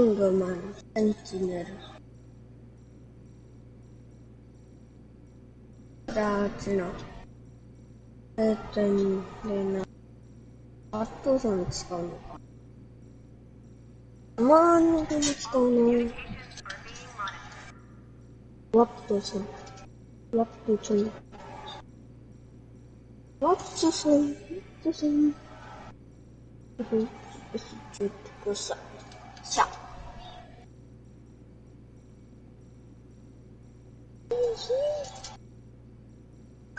ングマン、センチネル。じゃあ、あっちの。えっと、でな。アットソン使うのか。まあ、のでも使うの？ワットソン。ワットソン。ワットソン。ワットソン。うん。ちょっとこさ。さ。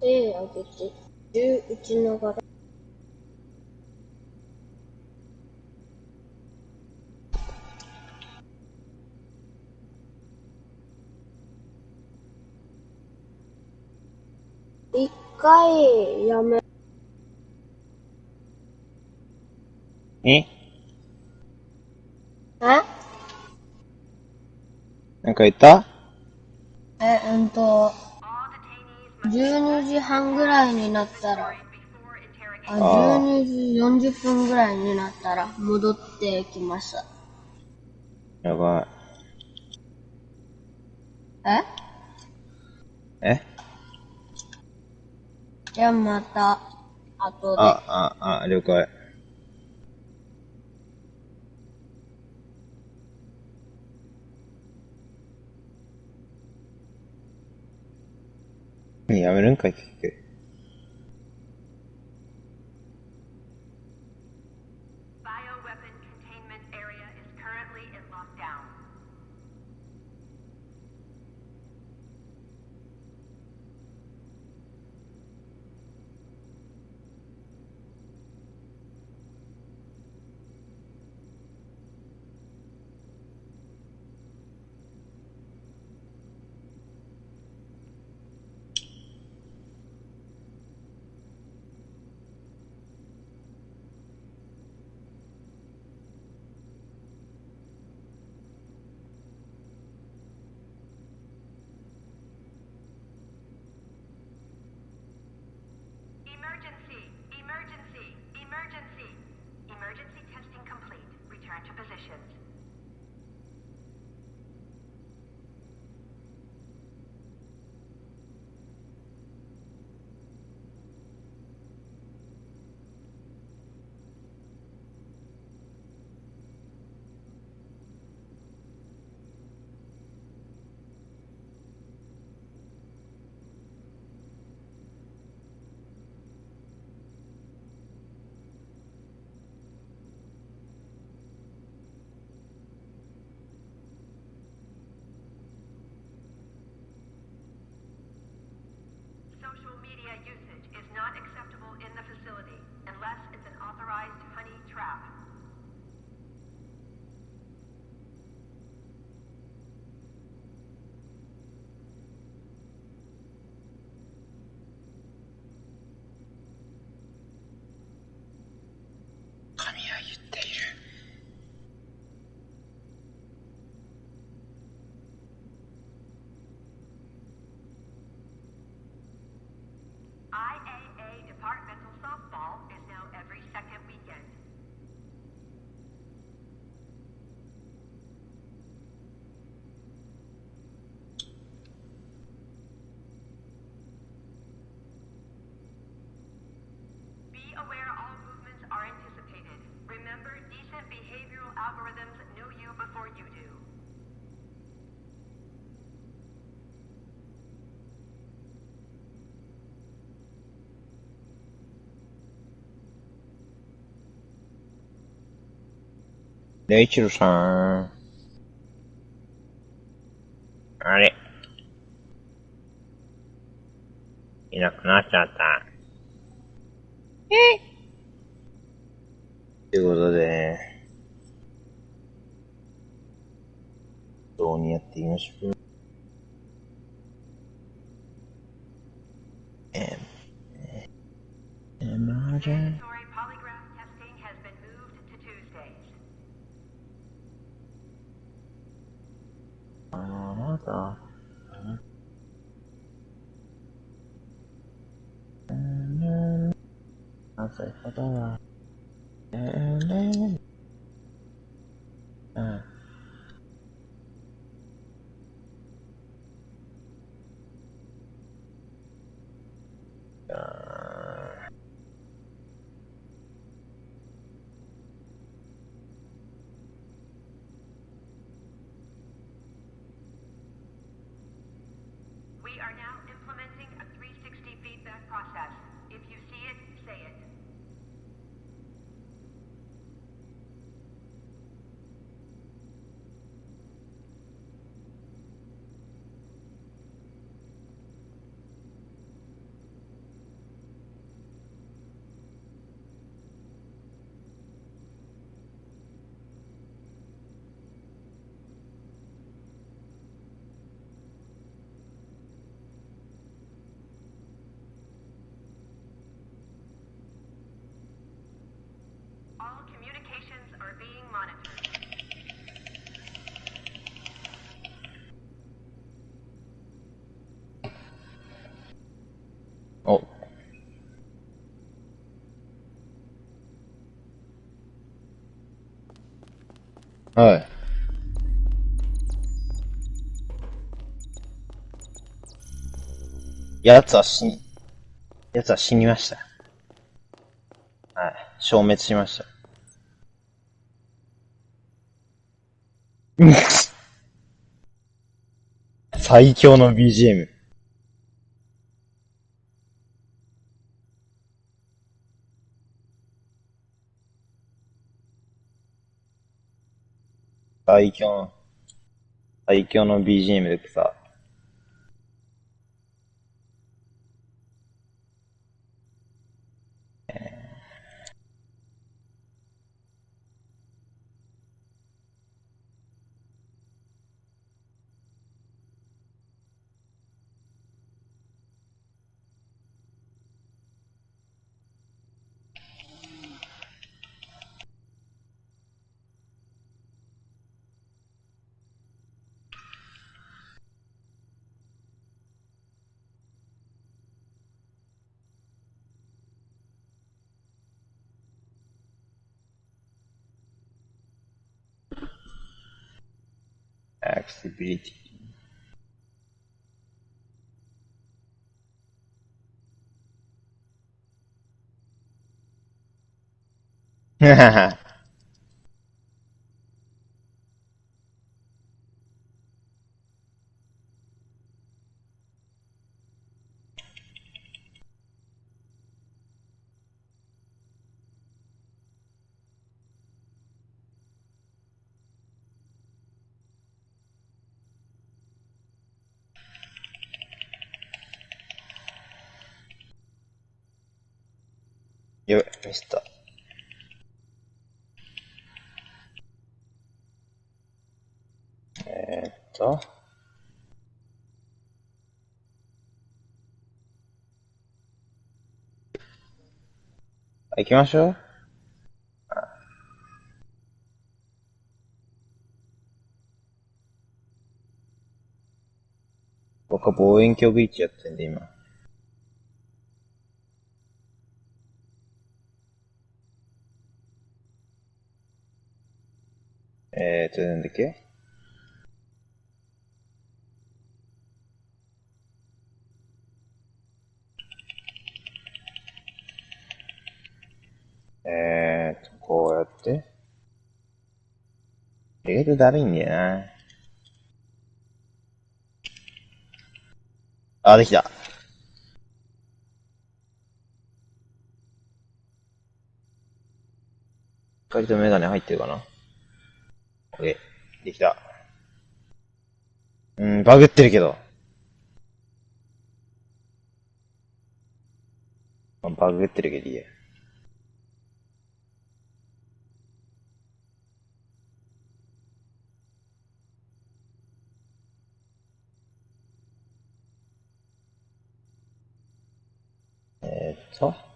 手上げて、銃撃ちながら。一回やめ、え？え？なんか言った？え、うんと、12時半ぐらいになったら.あ12時40分ぐらいになったら戻ってきました。やばえ？い。え？じゃあまた、後で。あ、あ、あ、了解。やめるんかい、結局。Aware all movements are anticipated. Remember, decent behavioral algorithms know you before you do. レイはい。奴は死に、奴は死にました。はい。消滅しました。(laughs) 最強の BGM。最強の、最強の BGM でさ、accessibility. ははは。よ、ミスった。えー、っと。行きましょう。僕は望遠鏡ビーチやってんで、今。えーと、なんだっけ？ールだるいんだよな。あ、できた。光とメガネ入ってるかな ?OK。できた。うん、バグってるけど。バグってるけどいいや。えーっと。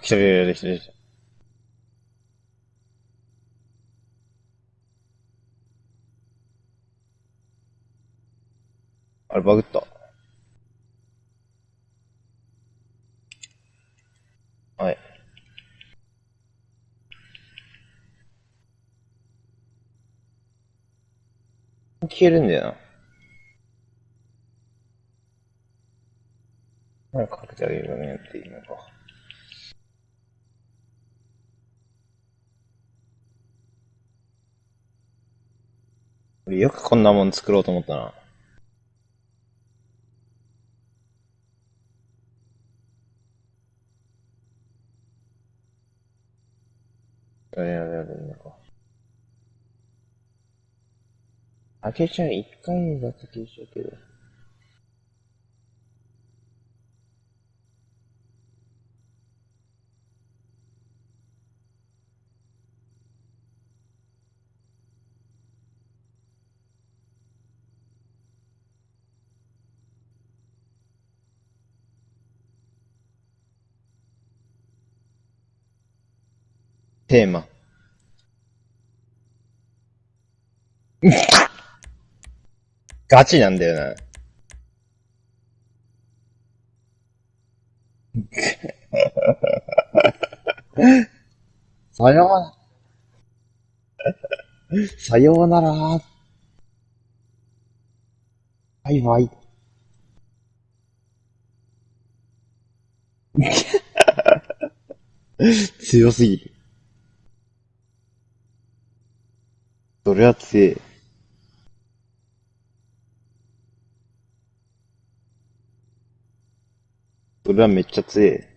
あれ。あ、来た来た来た来た。あれ、バグった。はい。消えるんだよな。なんかかけてあげるのねっていうのか。よくこんなもん作ろうと思ったな。あれやれやか。開けちゃう、一回だけ消しちゃうけど。テーマ。(laughs) ガチなんだよな。(laughs) さようなら。さようなら。バイバイ。(laughs) 強すぎる。それは強い？それはめっちゃ強え。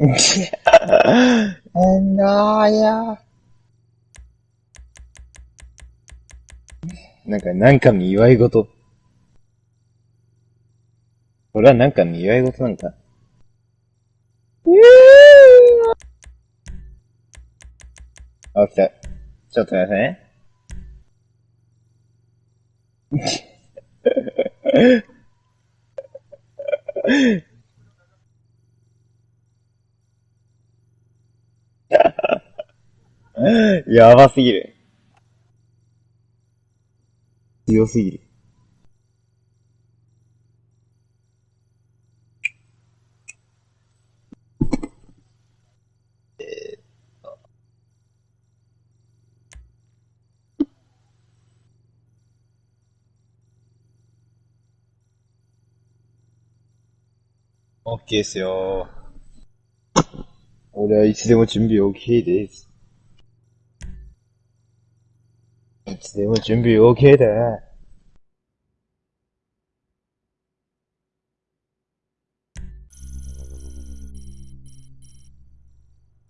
なんだや。なんか、なんかの祝い事。これはなんかの祝い事なんか。あ、来た。ちょっと待ってね。(laughs) (laughs) やばすぎる。強すぎる。オッケーですよ。俺はいつでも準備 OK です。いつでも準備 OK だ。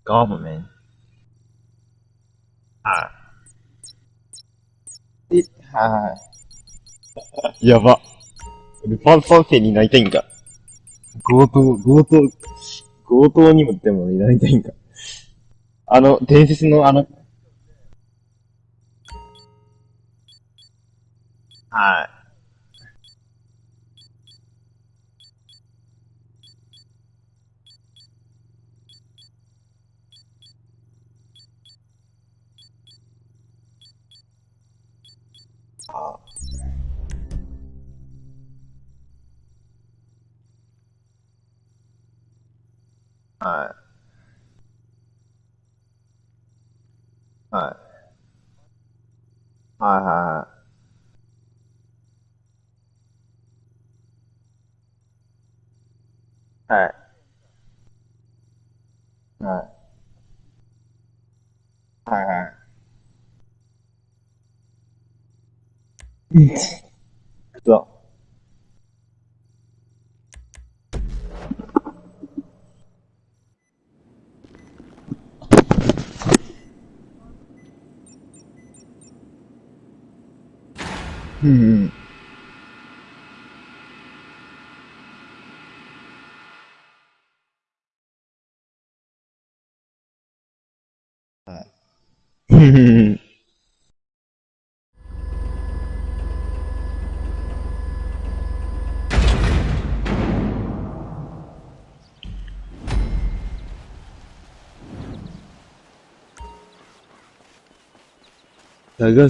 government. はい。え、はい。やば。ルパン三世になりたいんか。強盗、強盗、強盗にもでもなりたいんか。あの、伝説のあの、はい。はい。はい。はいはいはい。はい。はい。はいはい。うん。そう。うんうん。はい。うんうん。探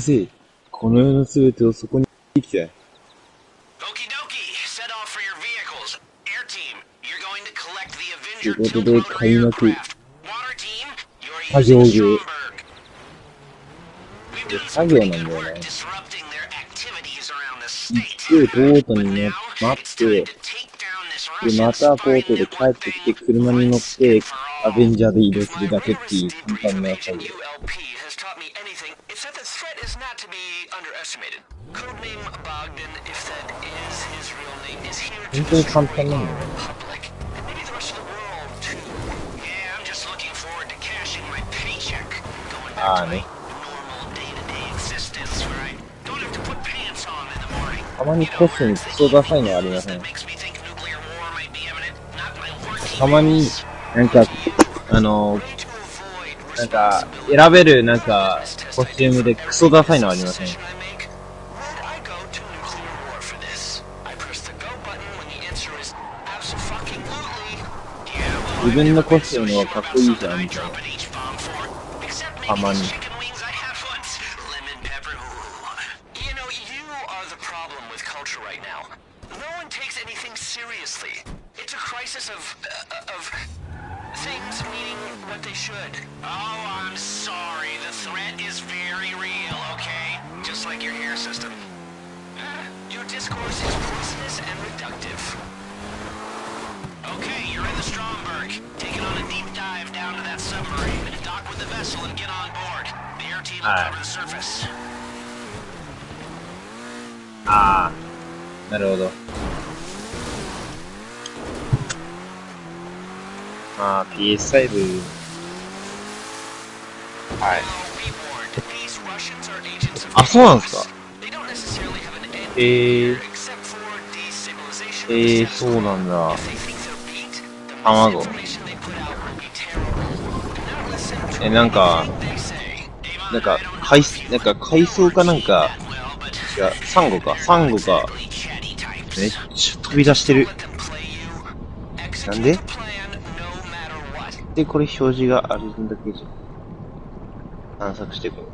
せ。この世のすべてをそこに行きたい。Okie dokie, set off for your vehicles. Air team, you're going to collect the ということで、2開幕。作業 using って作業なんだよね。行っ、ボートに乗、って、で、またボートで帰ってきて、車に乗って、アベンジャーで移動するだけっていう簡単な作業。本当に簡単なんだよね。ああね。たまにコスにクソダサいのありません。たまになんかあのなんか選べるなんかコスチュームでクソダサいのありません。たまに。はい、ああなるほど。まあ PS5 はい。あそうなんですか？えー、えー、そうなんだ。卵え、なんか、なんか、海、なんか海藻かなんか、違う、サンゴか、サンゴが、めっちゃ飛び出してる。なんで？で、これ表示があるんだけじゃ。探索していこう。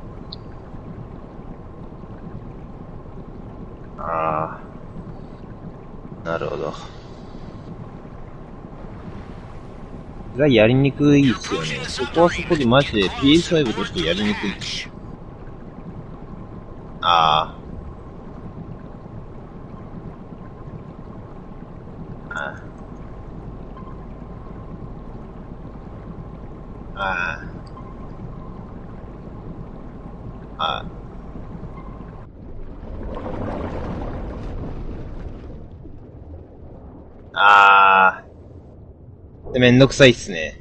ああ。なるほど。がやりにくいっすよね。そこはそこでマジで PS5 としてやりにくい。ああ。ああ。ああ。ああ。ああ。でめんどくさいっすね。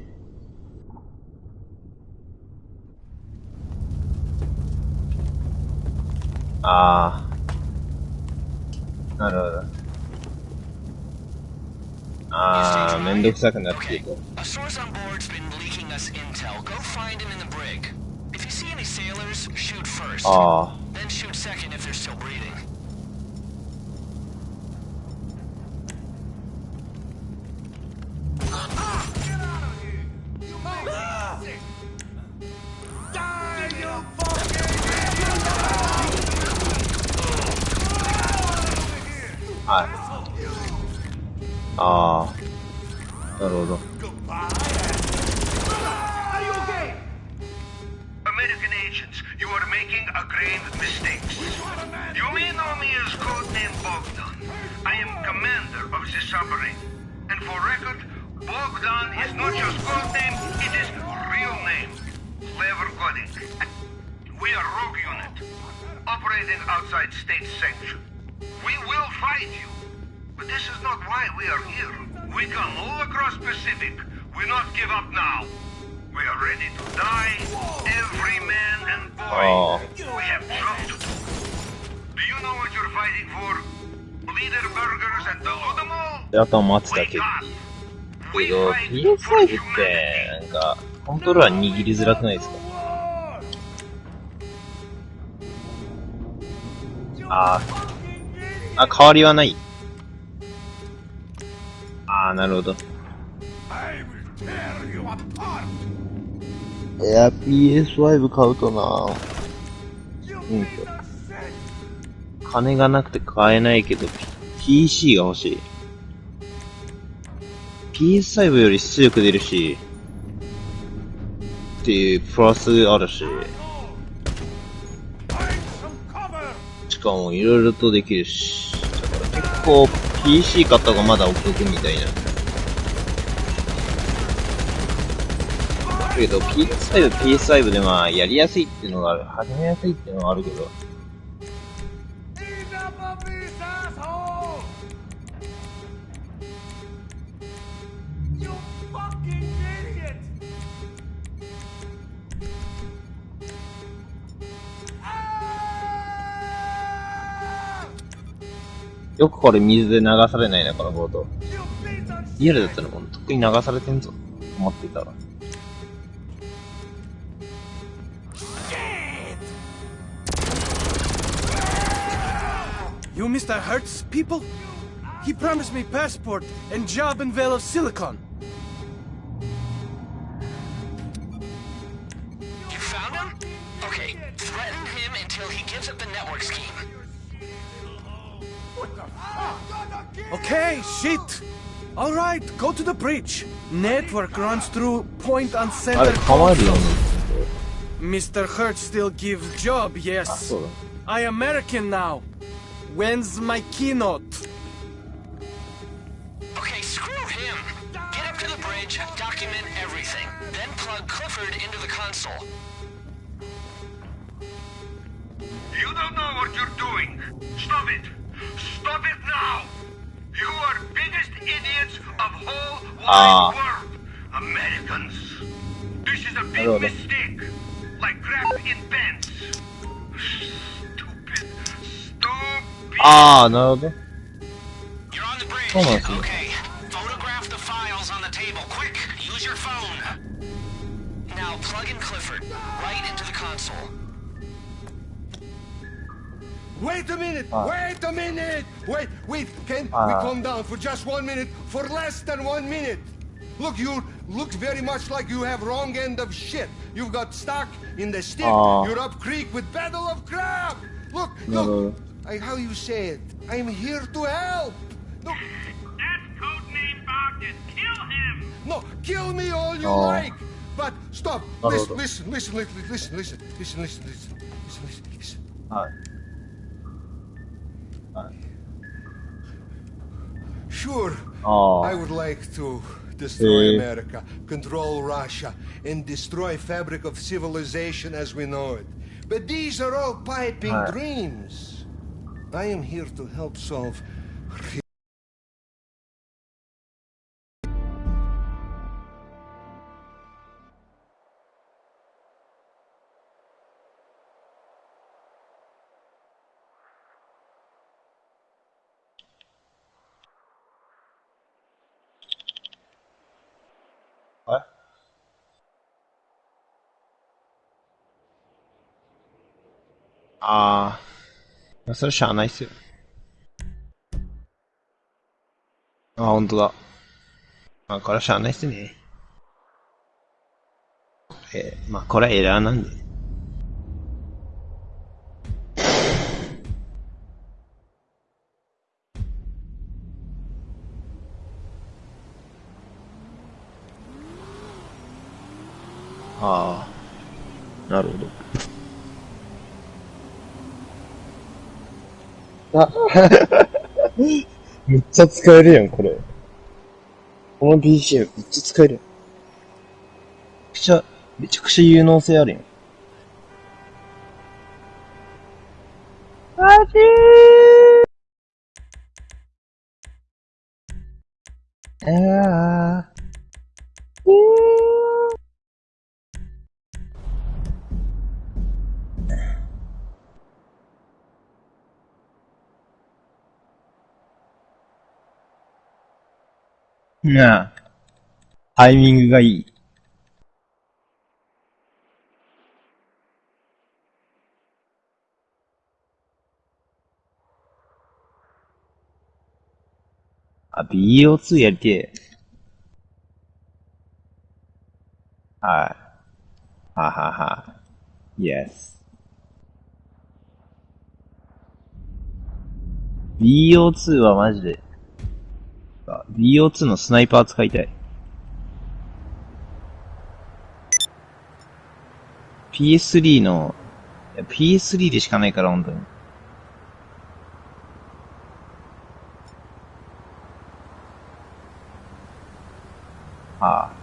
あー。なるほど。あー、めんどくさくなっていく。A source 間待つだけっていう。けど、PS5 って、なんか、コントローラー握りづらくないですか？あーあ、変わりはない。ああ、なるほど。いや、PS5 買うとなうん。金がなくて買えないけど、PC が欲しい。PS5 より出力出るし、っていうプラスあるし、しかもいろいろとできるし、だから結構 PC 買った方がまだお得みたいな。だけど PS5、PS5 でまあやりやすいっていうのがある、始めやすいっていうのがあるけど、よくこれ水で流されないな、このボート。 You piece of リアルだったらもうとっくに流されてんぞ、思っていたら。 You Mr. Hertz people? He promised me passport and job in Vale of Silicon. You found him? Okay, threaten him until he gives up the network scheme. Okay, shit! Alright, go to the bridge. Network runs through point and center. Mr. Hurt still give job, yes. I American now. When's my keynote? Okay, screw him. Get up to the bridge, document everything, then plug Clifford into the console. You don't know what you're doing. Stop it. Stop it now! You are biggest idiots of whole wide uh. world, Americans. This is a big mistake, like crap in pants. Stupid, stupid. Ah, no. You're on the bridge. Come on. Okay, photograph the files on the table, quick. Use your phone. Now plug in Clifford right into the console. Wait a minute! Ah. Wait a minute! Wait, wait! Can Ah. we calm down for just one minute? For less than one minute! Look, you look very much like you have wrong end of shit. You've got stuck in the stick. Ah. You're up creek with battle of crab. Look, No, look. no, no. I, how you say it? I'm here to help. No, That's codename Bogdan. Kill him. no, kill me all you Oh. like. But stop. No, no, Listen, no. listen, listen, listen, listen, listen, listen, listen, listen, listen, listen, Sure, Oh. I would like to destroy. America, control Russia, and destroy fabric of civilization as we know it. But these are all piping dreams. I am here to help solve あ。それしゃあないっすよ。あ、ほんとだ。まあ、これはしゃあないっすね。えーまあ、これはエラーなんで。ああ。なるほど。あ、(laughs) めっちゃ使えるやん、これ。この BGM めっちゃ使えるやん。めちゃ、めちゃくちゃ有能性あるやん。なあ。タイミングがいい。あ、BO2 やりてえ。はい。ははは。Yes. BO2 はマジで。あ BO2 のスナイパー使いたい。PS3 の、PS3 でしかないから、本当に。ああ。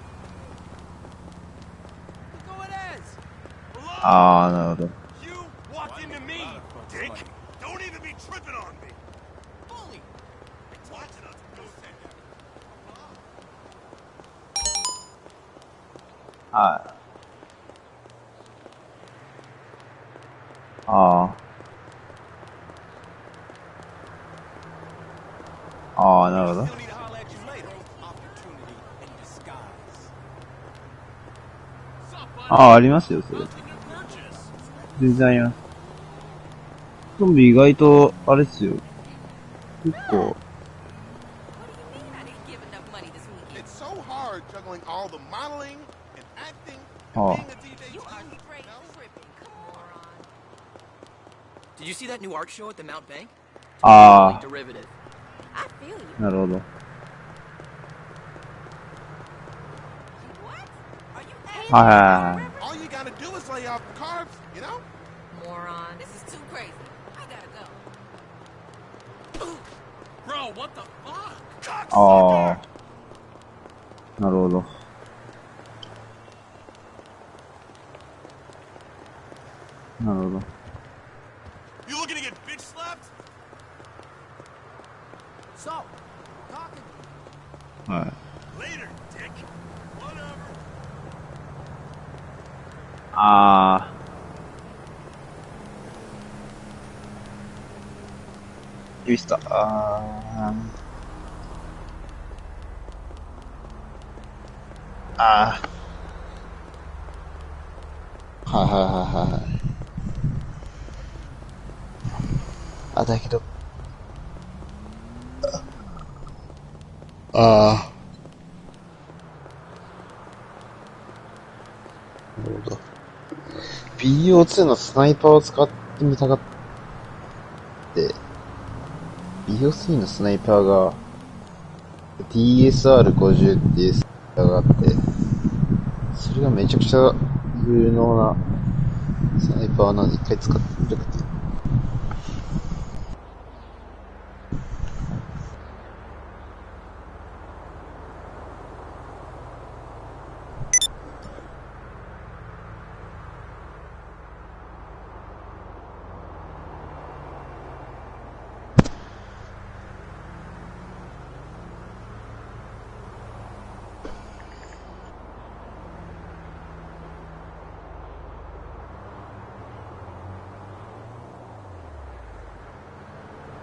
ああ、なるほど。You walked into me, dick. Don't even be tripping on me. Bully. Watching us go say that. はい。ああ。ああ、なるほど。Still need to holler at you later. Opportunity in disguise. ああ、ありますよ、それ。デ然あります。ンビ意外と、あれっすよ。結構。ああ。ああ。なるほど。はいはい。ああ。なるほど。なるほど。 You looking to get bitch slapped? So, talking. はい。 Later, dick. Whatever. ああ。ミスター。あ BO2 のスナイパーを使ってみたがって、BO3 のスナイパーが、DSR50 っていうスナイパーがあって、それがめちゃくちゃ有能なスナイパーなんで一回使ってみたくて。